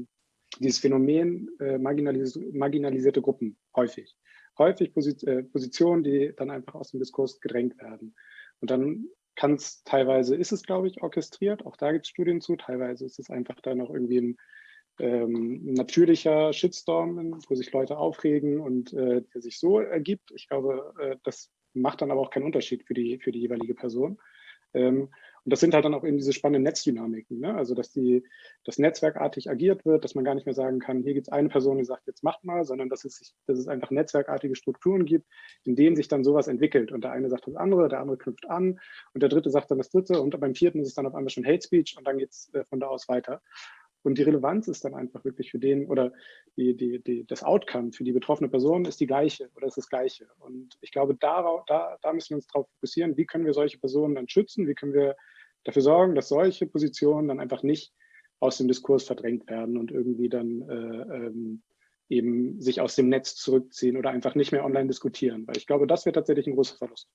dieses Phänomen äh, marginalis marginalisierte Gruppen häufig. Häufig Posit äh, Positionen, die dann einfach aus dem Diskurs gedrängt werden. Und dann kann es teilweise, ist es glaube ich orchestriert, auch da gibt es Studien zu, teilweise ist es einfach dann auch irgendwie ein ähm, natürlicher Shitstorm, wo sich Leute aufregen und äh, der sich so ergibt. Ich glaube, äh, das macht dann aber auch keinen Unterschied für die, für die jeweilige Person. Ähm, und das sind halt dann auch eben diese spannenden Netzdynamiken, ne? also dass die, das netzwerkartig agiert wird, dass man gar nicht mehr sagen kann, hier gibt es eine Person, die sagt, jetzt macht mal, sondern dass es, dass es einfach netzwerkartige Strukturen gibt, in denen sich dann sowas entwickelt. Und der eine sagt das andere, der andere knüpft an und der dritte sagt dann das dritte und beim vierten ist es dann auf einmal schon Hate Speech und dann geht es äh, von da aus weiter. Und die Relevanz ist dann einfach wirklich für den oder die, die, die, das Outcome für die betroffene Person ist die gleiche oder ist das gleiche. Und ich glaube, darauf, da, da müssen wir uns darauf fokussieren, wie können wir solche Personen dann schützen, wie können wir dafür sorgen, dass solche Positionen dann einfach nicht aus dem Diskurs verdrängt werden und irgendwie dann äh, ähm, eben sich aus dem Netz zurückziehen oder einfach nicht mehr online diskutieren. Weil ich glaube, das wäre tatsächlich ein großer Verlust.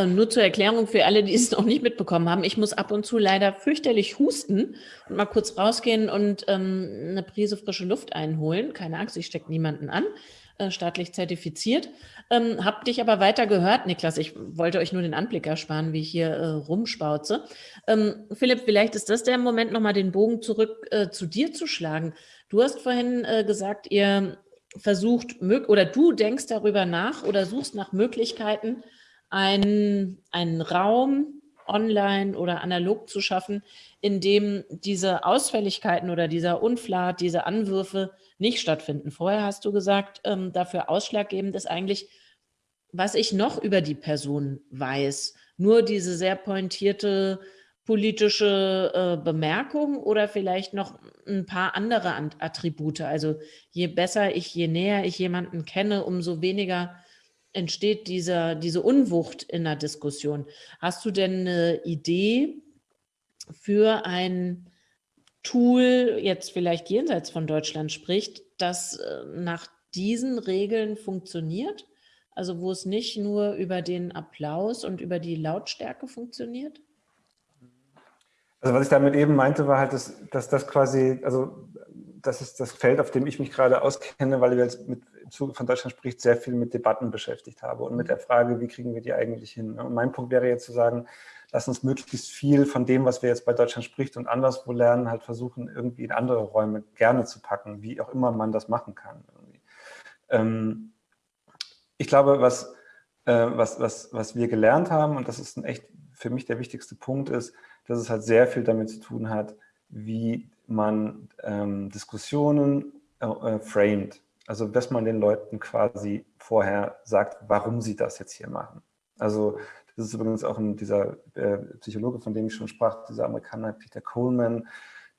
Äh, nur zur Erklärung für alle, die es noch nicht mitbekommen haben. Ich muss ab und zu leider fürchterlich husten und mal kurz rausgehen und ähm, eine Prise frische Luft einholen. Keine Angst, ich stecke niemanden an, äh, staatlich zertifiziert. Ähm, hab dich aber weiter gehört, Niklas. Ich wollte euch nur den Anblick ersparen, wie ich hier äh, rumspauze. Ähm, Philipp, vielleicht ist das der Moment, nochmal den Bogen zurück äh, zu dir zu schlagen. Du hast vorhin äh, gesagt, ihr versucht, oder du denkst darüber nach oder suchst nach Möglichkeiten, einen, einen Raum online oder analog zu schaffen, in dem diese Ausfälligkeiten oder dieser Unflat, diese Anwürfe nicht stattfinden. Vorher hast du gesagt, ähm, dafür ausschlaggebend ist eigentlich, was ich noch über die Person weiß. Nur diese sehr pointierte politische äh, Bemerkung oder vielleicht noch ein paar andere Attribute. Also je besser ich, je näher ich jemanden kenne, umso weniger entsteht dieser, diese Unwucht in der Diskussion. Hast du denn eine Idee für ein Tool, jetzt vielleicht jenseits von Deutschland spricht, das äh, nach diesen Regeln funktioniert? Also wo es nicht nur über den Applaus und über die Lautstärke funktioniert? Also was ich damit eben meinte, war halt, dass, dass das quasi, also das ist das Feld, auf dem ich mich gerade auskenne, weil wir jetzt mit im Zuge von Deutschland spricht, sehr viel mit Debatten beschäftigt habe und mit der Frage, wie kriegen wir die eigentlich hin. Und mein Punkt wäre jetzt zu sagen, lass uns möglichst viel von dem, was wir jetzt bei Deutschland spricht und anderswo lernen, halt versuchen, irgendwie in andere Räume gerne zu packen, wie auch immer man das machen kann. Ähm, ich glaube, was, äh, was, was, was wir gelernt haben, und das ist ein echt für mich der wichtigste Punkt, ist, dass es halt sehr viel damit zu tun hat, wie man ähm, Diskussionen äh, äh framed. Also, dass man den Leuten quasi vorher sagt, warum sie das jetzt hier machen. Also, das ist übrigens auch ein, dieser äh, Psychologe, von dem ich schon sprach, dieser Amerikaner Peter Coleman,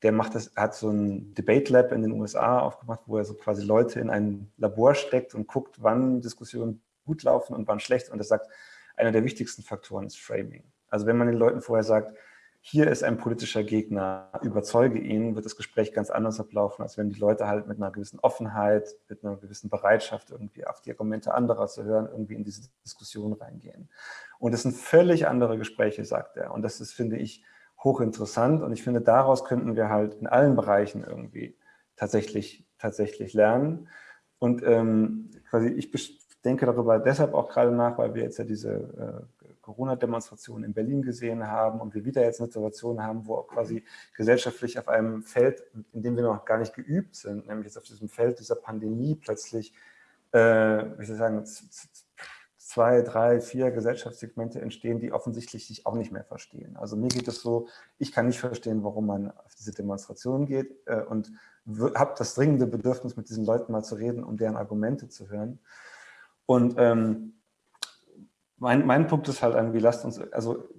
der macht das, hat so ein Debate Lab in den USA aufgemacht, wo er so quasi Leute in ein Labor steckt und guckt, wann Diskussionen gut laufen und wann schlecht. Und er sagt, einer der wichtigsten Faktoren ist Framing. Also wenn man den Leuten vorher sagt, hier ist ein politischer Gegner, überzeuge ihn, wird das Gespräch ganz anders ablaufen, als wenn die Leute halt mit einer gewissen Offenheit, mit einer gewissen Bereitschaft, irgendwie auf die Argumente anderer zu hören, irgendwie in diese Diskussion reingehen. Und es sind völlig andere Gespräche, sagt er. Und das ist, finde ich, hochinteressant. Und ich finde, daraus könnten wir halt in allen Bereichen irgendwie tatsächlich, tatsächlich lernen. Und ähm, quasi ich denke darüber deshalb auch gerade nach, weil wir jetzt ja diese äh, Corona-Demonstrationen in Berlin gesehen haben und wir wieder jetzt eine Situation haben, wo quasi gesellschaftlich auf einem Feld, in dem wir noch gar nicht geübt sind, nämlich jetzt auf diesem Feld dieser Pandemie plötzlich, äh, wie soll ich sagen, zwei, drei, vier Gesellschaftssegmente entstehen, die offensichtlich sich auch nicht mehr verstehen. Also mir geht es so, ich kann nicht verstehen, warum man auf diese Demonstration geht äh, und habe das dringende Bedürfnis, mit diesen Leuten mal zu reden, um deren Argumente zu hören. Und ähm, mein, mein Punkt ist halt irgendwie, lasst uns, also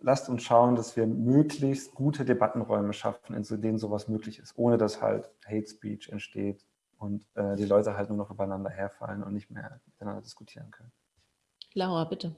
lasst uns schauen, dass wir möglichst gute Debattenräume schaffen, in denen sowas möglich ist, ohne dass halt Hate Speech entsteht und äh, die Leute halt nur noch übereinander herfallen und nicht mehr miteinander diskutieren können. Laura, bitte.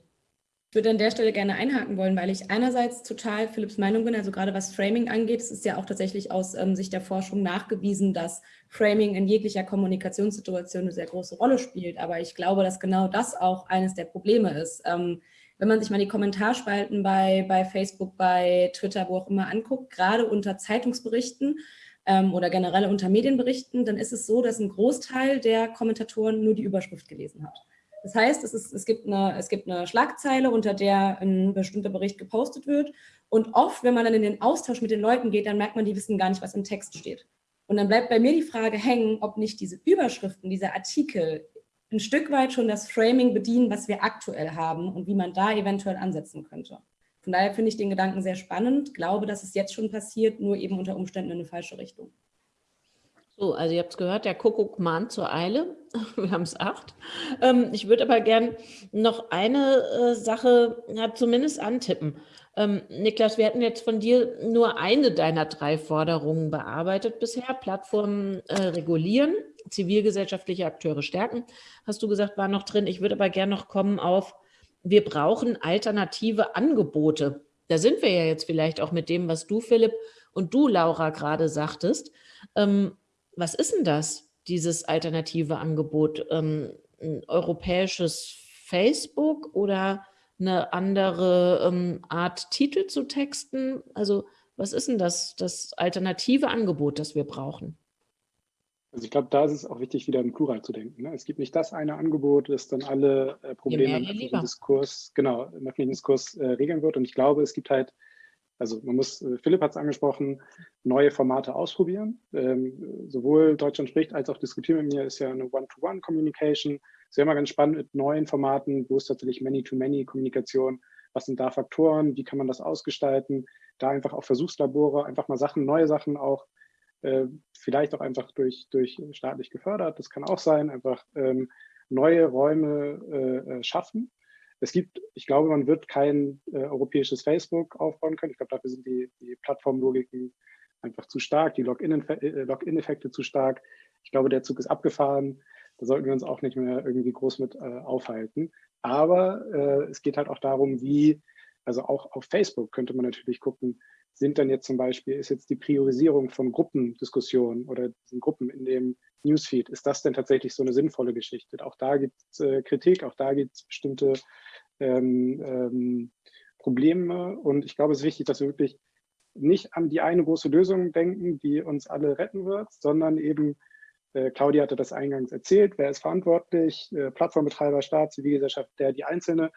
Ich würde an der Stelle gerne einhaken wollen, weil ich einerseits total Philipps Meinung bin, also gerade was Framing angeht, es ist ja auch tatsächlich aus ähm, Sicht der Forschung nachgewiesen, dass Framing in jeglicher Kommunikationssituation eine sehr große Rolle spielt. Aber ich glaube, dass genau das auch eines der Probleme ist. Ähm, wenn man sich mal die Kommentarspalten bei, bei Facebook, bei Twitter, wo auch immer anguckt, gerade unter Zeitungsberichten, ähm, oder generell unter Medienberichten, dann ist es so, dass ein Großteil der Kommentatoren nur die Überschrift gelesen hat. Das heißt, es, ist, es, gibt eine, es gibt eine Schlagzeile, unter der ein bestimmter Bericht gepostet wird. Und oft, wenn man dann in den Austausch mit den Leuten geht, dann merkt man, die wissen gar nicht, was im Text steht. Und dann bleibt bei mir die Frage hängen, ob nicht diese Überschriften, diese Artikel ein Stück weit schon das Framing bedienen, was wir aktuell haben und wie man da eventuell ansetzen könnte. Von daher finde ich den Gedanken sehr spannend, glaube, dass es jetzt schon passiert, nur eben unter Umständen in eine falsche Richtung. So, also ihr habt es gehört, der Kuckuck mahnt zur Eile. [laughs] Wir haben es acht. Ähm, ich würde aber gern noch eine äh, Sache ja, zumindest antippen. Ähm, Niklas, wir hatten jetzt von dir nur eine deiner drei Forderungen bearbeitet bisher. Plattformen äh, regulieren, zivilgesellschaftliche Akteure stärken, hast du gesagt, war noch drin. Ich würde aber gern noch kommen auf, wir brauchen alternative Angebote. Da sind wir ja jetzt vielleicht auch mit dem, was du, Philipp, und du, Laura, gerade sagtest. Ähm, was ist denn das, dieses alternative Angebot? Ähm, ein europäisches Facebook oder eine andere ähm, Art Titel zu texten? Also was ist denn das, das alternative Angebot, das wir brauchen? Also ich glaube, da ist es auch wichtig, wieder im Plural zu denken. Ne? Es gibt nicht das eine Angebot, das dann alle äh, Probleme im öffentlichen Diskurs, genau, im öffentlichen Diskurs äh, regeln wird. Und ich glaube, es gibt halt, also man muss, äh, Philipp hat es angesprochen, neue Formate ausprobieren. Ähm, sowohl Deutschland spricht als auch diskutieren mit mir ist ja eine One-to-One-Communication ist ja immer ganz spannend mit neuen Formaten, wo ist tatsächlich Many-to-Many-Kommunikation, was sind da Faktoren, wie kann man das ausgestalten, da einfach auch Versuchslabore, einfach mal Sachen, neue Sachen auch, äh, vielleicht auch einfach durch, durch staatlich gefördert, das kann auch sein, einfach ähm, neue Räume äh, äh schaffen. Es gibt, ich glaube, man wird kein äh, europäisches Facebook aufbauen können. Ich glaube, dafür sind die, die Plattformlogiken einfach zu stark, die Login-Effekte Login zu stark. Ich glaube, der Zug ist abgefahren. Da sollten wir uns auch nicht mehr irgendwie groß mit äh, aufhalten. Aber äh, es geht halt auch darum, wie, also auch auf Facebook könnte man natürlich gucken, sind dann jetzt zum Beispiel, ist jetzt die Priorisierung von Gruppendiskussionen oder Gruppen in dem Newsfeed, ist das denn tatsächlich so eine sinnvolle Geschichte? Auch da gibt es äh, Kritik, auch da gibt es bestimmte ähm, ähm, Probleme und ich glaube, es ist wichtig, dass wir wirklich nicht an die eine große Lösung denken, die uns alle retten wird, sondern eben äh, Claudia hatte das eingangs erzählt. Wer ist verantwortlich? Äh, Plattformbetreiber, Staat, Zivilgesellschaft, der, die Einzelne,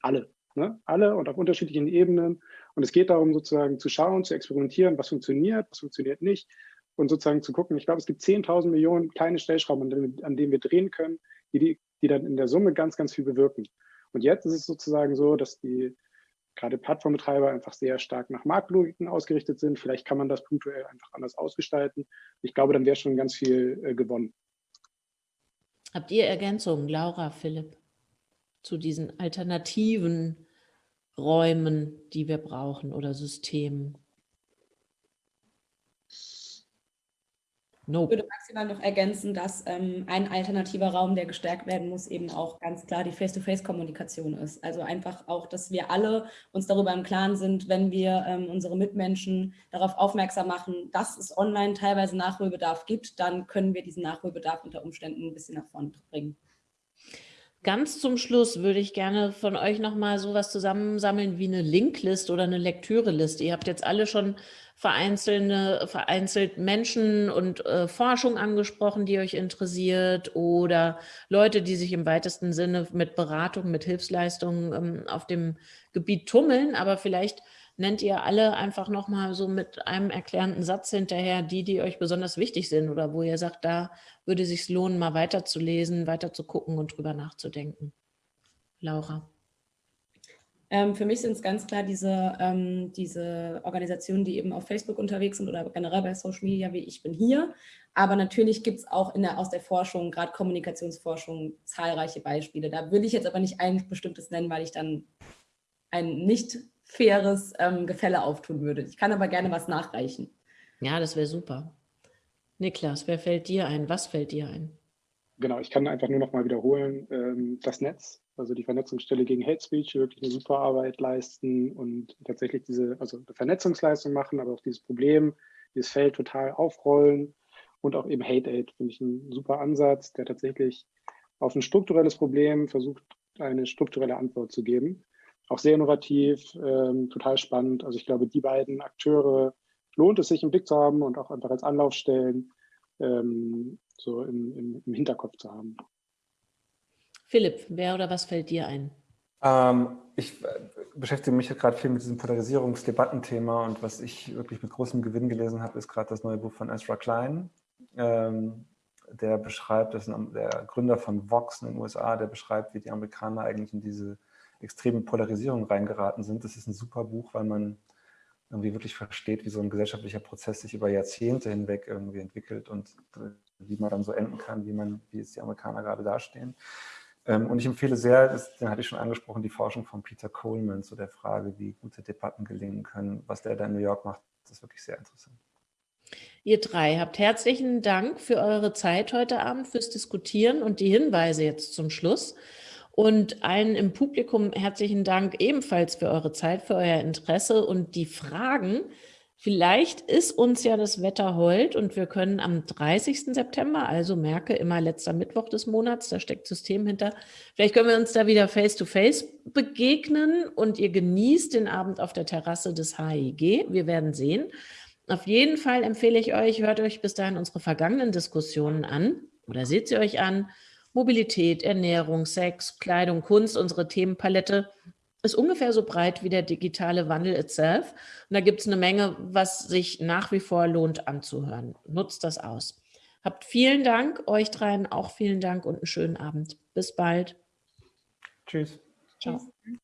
alle. Ne? Alle und auf unterschiedlichen Ebenen. Und es geht darum, sozusagen zu schauen, zu experimentieren, was funktioniert, was funktioniert nicht und sozusagen zu gucken. Ich glaube, es gibt 10.000 Millionen kleine Stellschrauben, an, denen wir drehen können, die, die, die dann in der Summe ganz, ganz viel bewirken. Und jetzt ist es sozusagen so, dass die gerade Plattformbetreiber einfach sehr stark nach Marktlogiken ausgerichtet sind. Vielleicht kann man das punktuell einfach anders ausgestalten. Ich glaube, dann wäre schon ganz viel äh, gewonnen. Habt ihr Ergänzungen, Laura, Philipp, zu diesen alternativen Räumen, die wir brauchen oder Systemen? Nope. Ich würde maximal noch ergänzen, dass ähm, ein alternativer Raum, der gestärkt werden muss, eben auch ganz klar die Face-to-Face-Kommunikation ist. Also einfach auch, dass wir alle uns darüber im Klaren sind, wenn wir ähm, unsere Mitmenschen darauf aufmerksam machen, dass es online teilweise Nachholbedarf gibt, dann können wir diesen Nachholbedarf unter Umständen ein bisschen nach vorne bringen. Ganz zum Schluss würde ich gerne von euch nochmal sowas zusammensammeln wie eine Linklist oder eine Lektüreliste. Ihr habt jetzt alle schon vereinzelte, vereinzelt Menschen und äh, Forschung angesprochen, die euch interessiert oder Leute, die sich im weitesten Sinne mit Beratung, mit Hilfsleistungen ähm, auf dem Gebiet tummeln. Aber vielleicht nennt ihr alle einfach nochmal so mit einem erklärenden Satz hinterher die, die euch besonders wichtig sind oder wo ihr sagt, da würde es sich lohnen, mal weiterzulesen, weiter zu gucken und drüber nachzudenken. Laura. Ähm, für mich sind es ganz klar diese, ähm, diese Organisationen, die eben auf Facebook unterwegs sind oder generell bei Social Media, wie ich bin hier. Aber natürlich gibt es auch der, aus der Forschung, gerade Kommunikationsforschung, zahlreiche Beispiele. Da will ich jetzt aber nicht ein bestimmtes nennen, weil ich dann ein nicht faires ähm, Gefälle auftun würde. Ich kann aber gerne was nachreichen. Ja, das wäre super. Niklas, wer fällt dir ein? Was fällt dir ein? Genau, ich kann einfach nur noch mal wiederholen, ähm, das Netz, also die Vernetzungsstelle gegen Hate Speech, wirklich eine super Arbeit leisten und tatsächlich diese, also eine Vernetzungsleistung machen, aber auch dieses Problem, dieses Feld total aufrollen und auch eben Hate Aid finde ich ein super Ansatz, der tatsächlich auf ein strukturelles Problem versucht, eine strukturelle Antwort zu geben auch sehr innovativ, ähm, total spannend. Also ich glaube, die beiden Akteure, lohnt es sich im Blick zu haben und auch einfach als Anlaufstellen ähm, so im, im, im, Hinterkopf zu haben. Philipp, wer oder was fällt dir ein? Ähm, ich äh, beschäftige mich gerade viel mit diesem Polarisierungsdebattenthema und was ich wirklich mit großem Gewinn gelesen habe, ist gerade das neue Buch von Ezra Klein. Ähm, der beschreibt, das ist der Gründer von Vox in den USA, der beschreibt, wie die Amerikaner eigentlich in diese extreme Polarisierung reingeraten sind. Das ist ein super Buch, weil man irgendwie wirklich versteht, wie so ein gesellschaftlicher Prozess sich über Jahrzehnte hinweg irgendwie entwickelt und wie man dann so enden kann, wie man, wie es die Amerikaner gerade dastehen. Ähm, und ich empfehle sehr, das, den hatte ich schon angesprochen, die Forschung von Peter Coleman zu der Frage, wie gute Debatten gelingen können. Was der da in New York macht, das ist wirklich sehr interessant. Ihr drei habt herzlichen Dank für eure Zeit heute Abend, fürs Diskutieren und die Hinweise jetzt zum Schluss. Und allen im Publikum herzlichen Dank ebenfalls für eure Zeit, für euer Interesse und die Fragen. Vielleicht ist uns ja das Wetter hold und wir können am 30. September, also merke immer letzter Mittwoch des Monats, da steckt System hinter, vielleicht können wir uns da wieder face-to-face -face begegnen und ihr genießt den Abend auf der Terrasse des HIG. Wir werden sehen. Auf jeden Fall empfehle ich euch, hört euch bis dahin unsere vergangenen Diskussionen an oder seht sie euch an. Mobilität, Ernährung, Sex, Kleidung, Kunst, unsere Themenpalette ist ungefähr so breit wie der digitale Wandel itself. Und da gibt es eine Menge, was sich nach wie vor lohnt anzuhören. Nutzt das aus. Habt vielen Dank, euch dreien auch vielen Dank und einen schönen Abend. Bis bald. Tschüss. Ciao. Tschüss.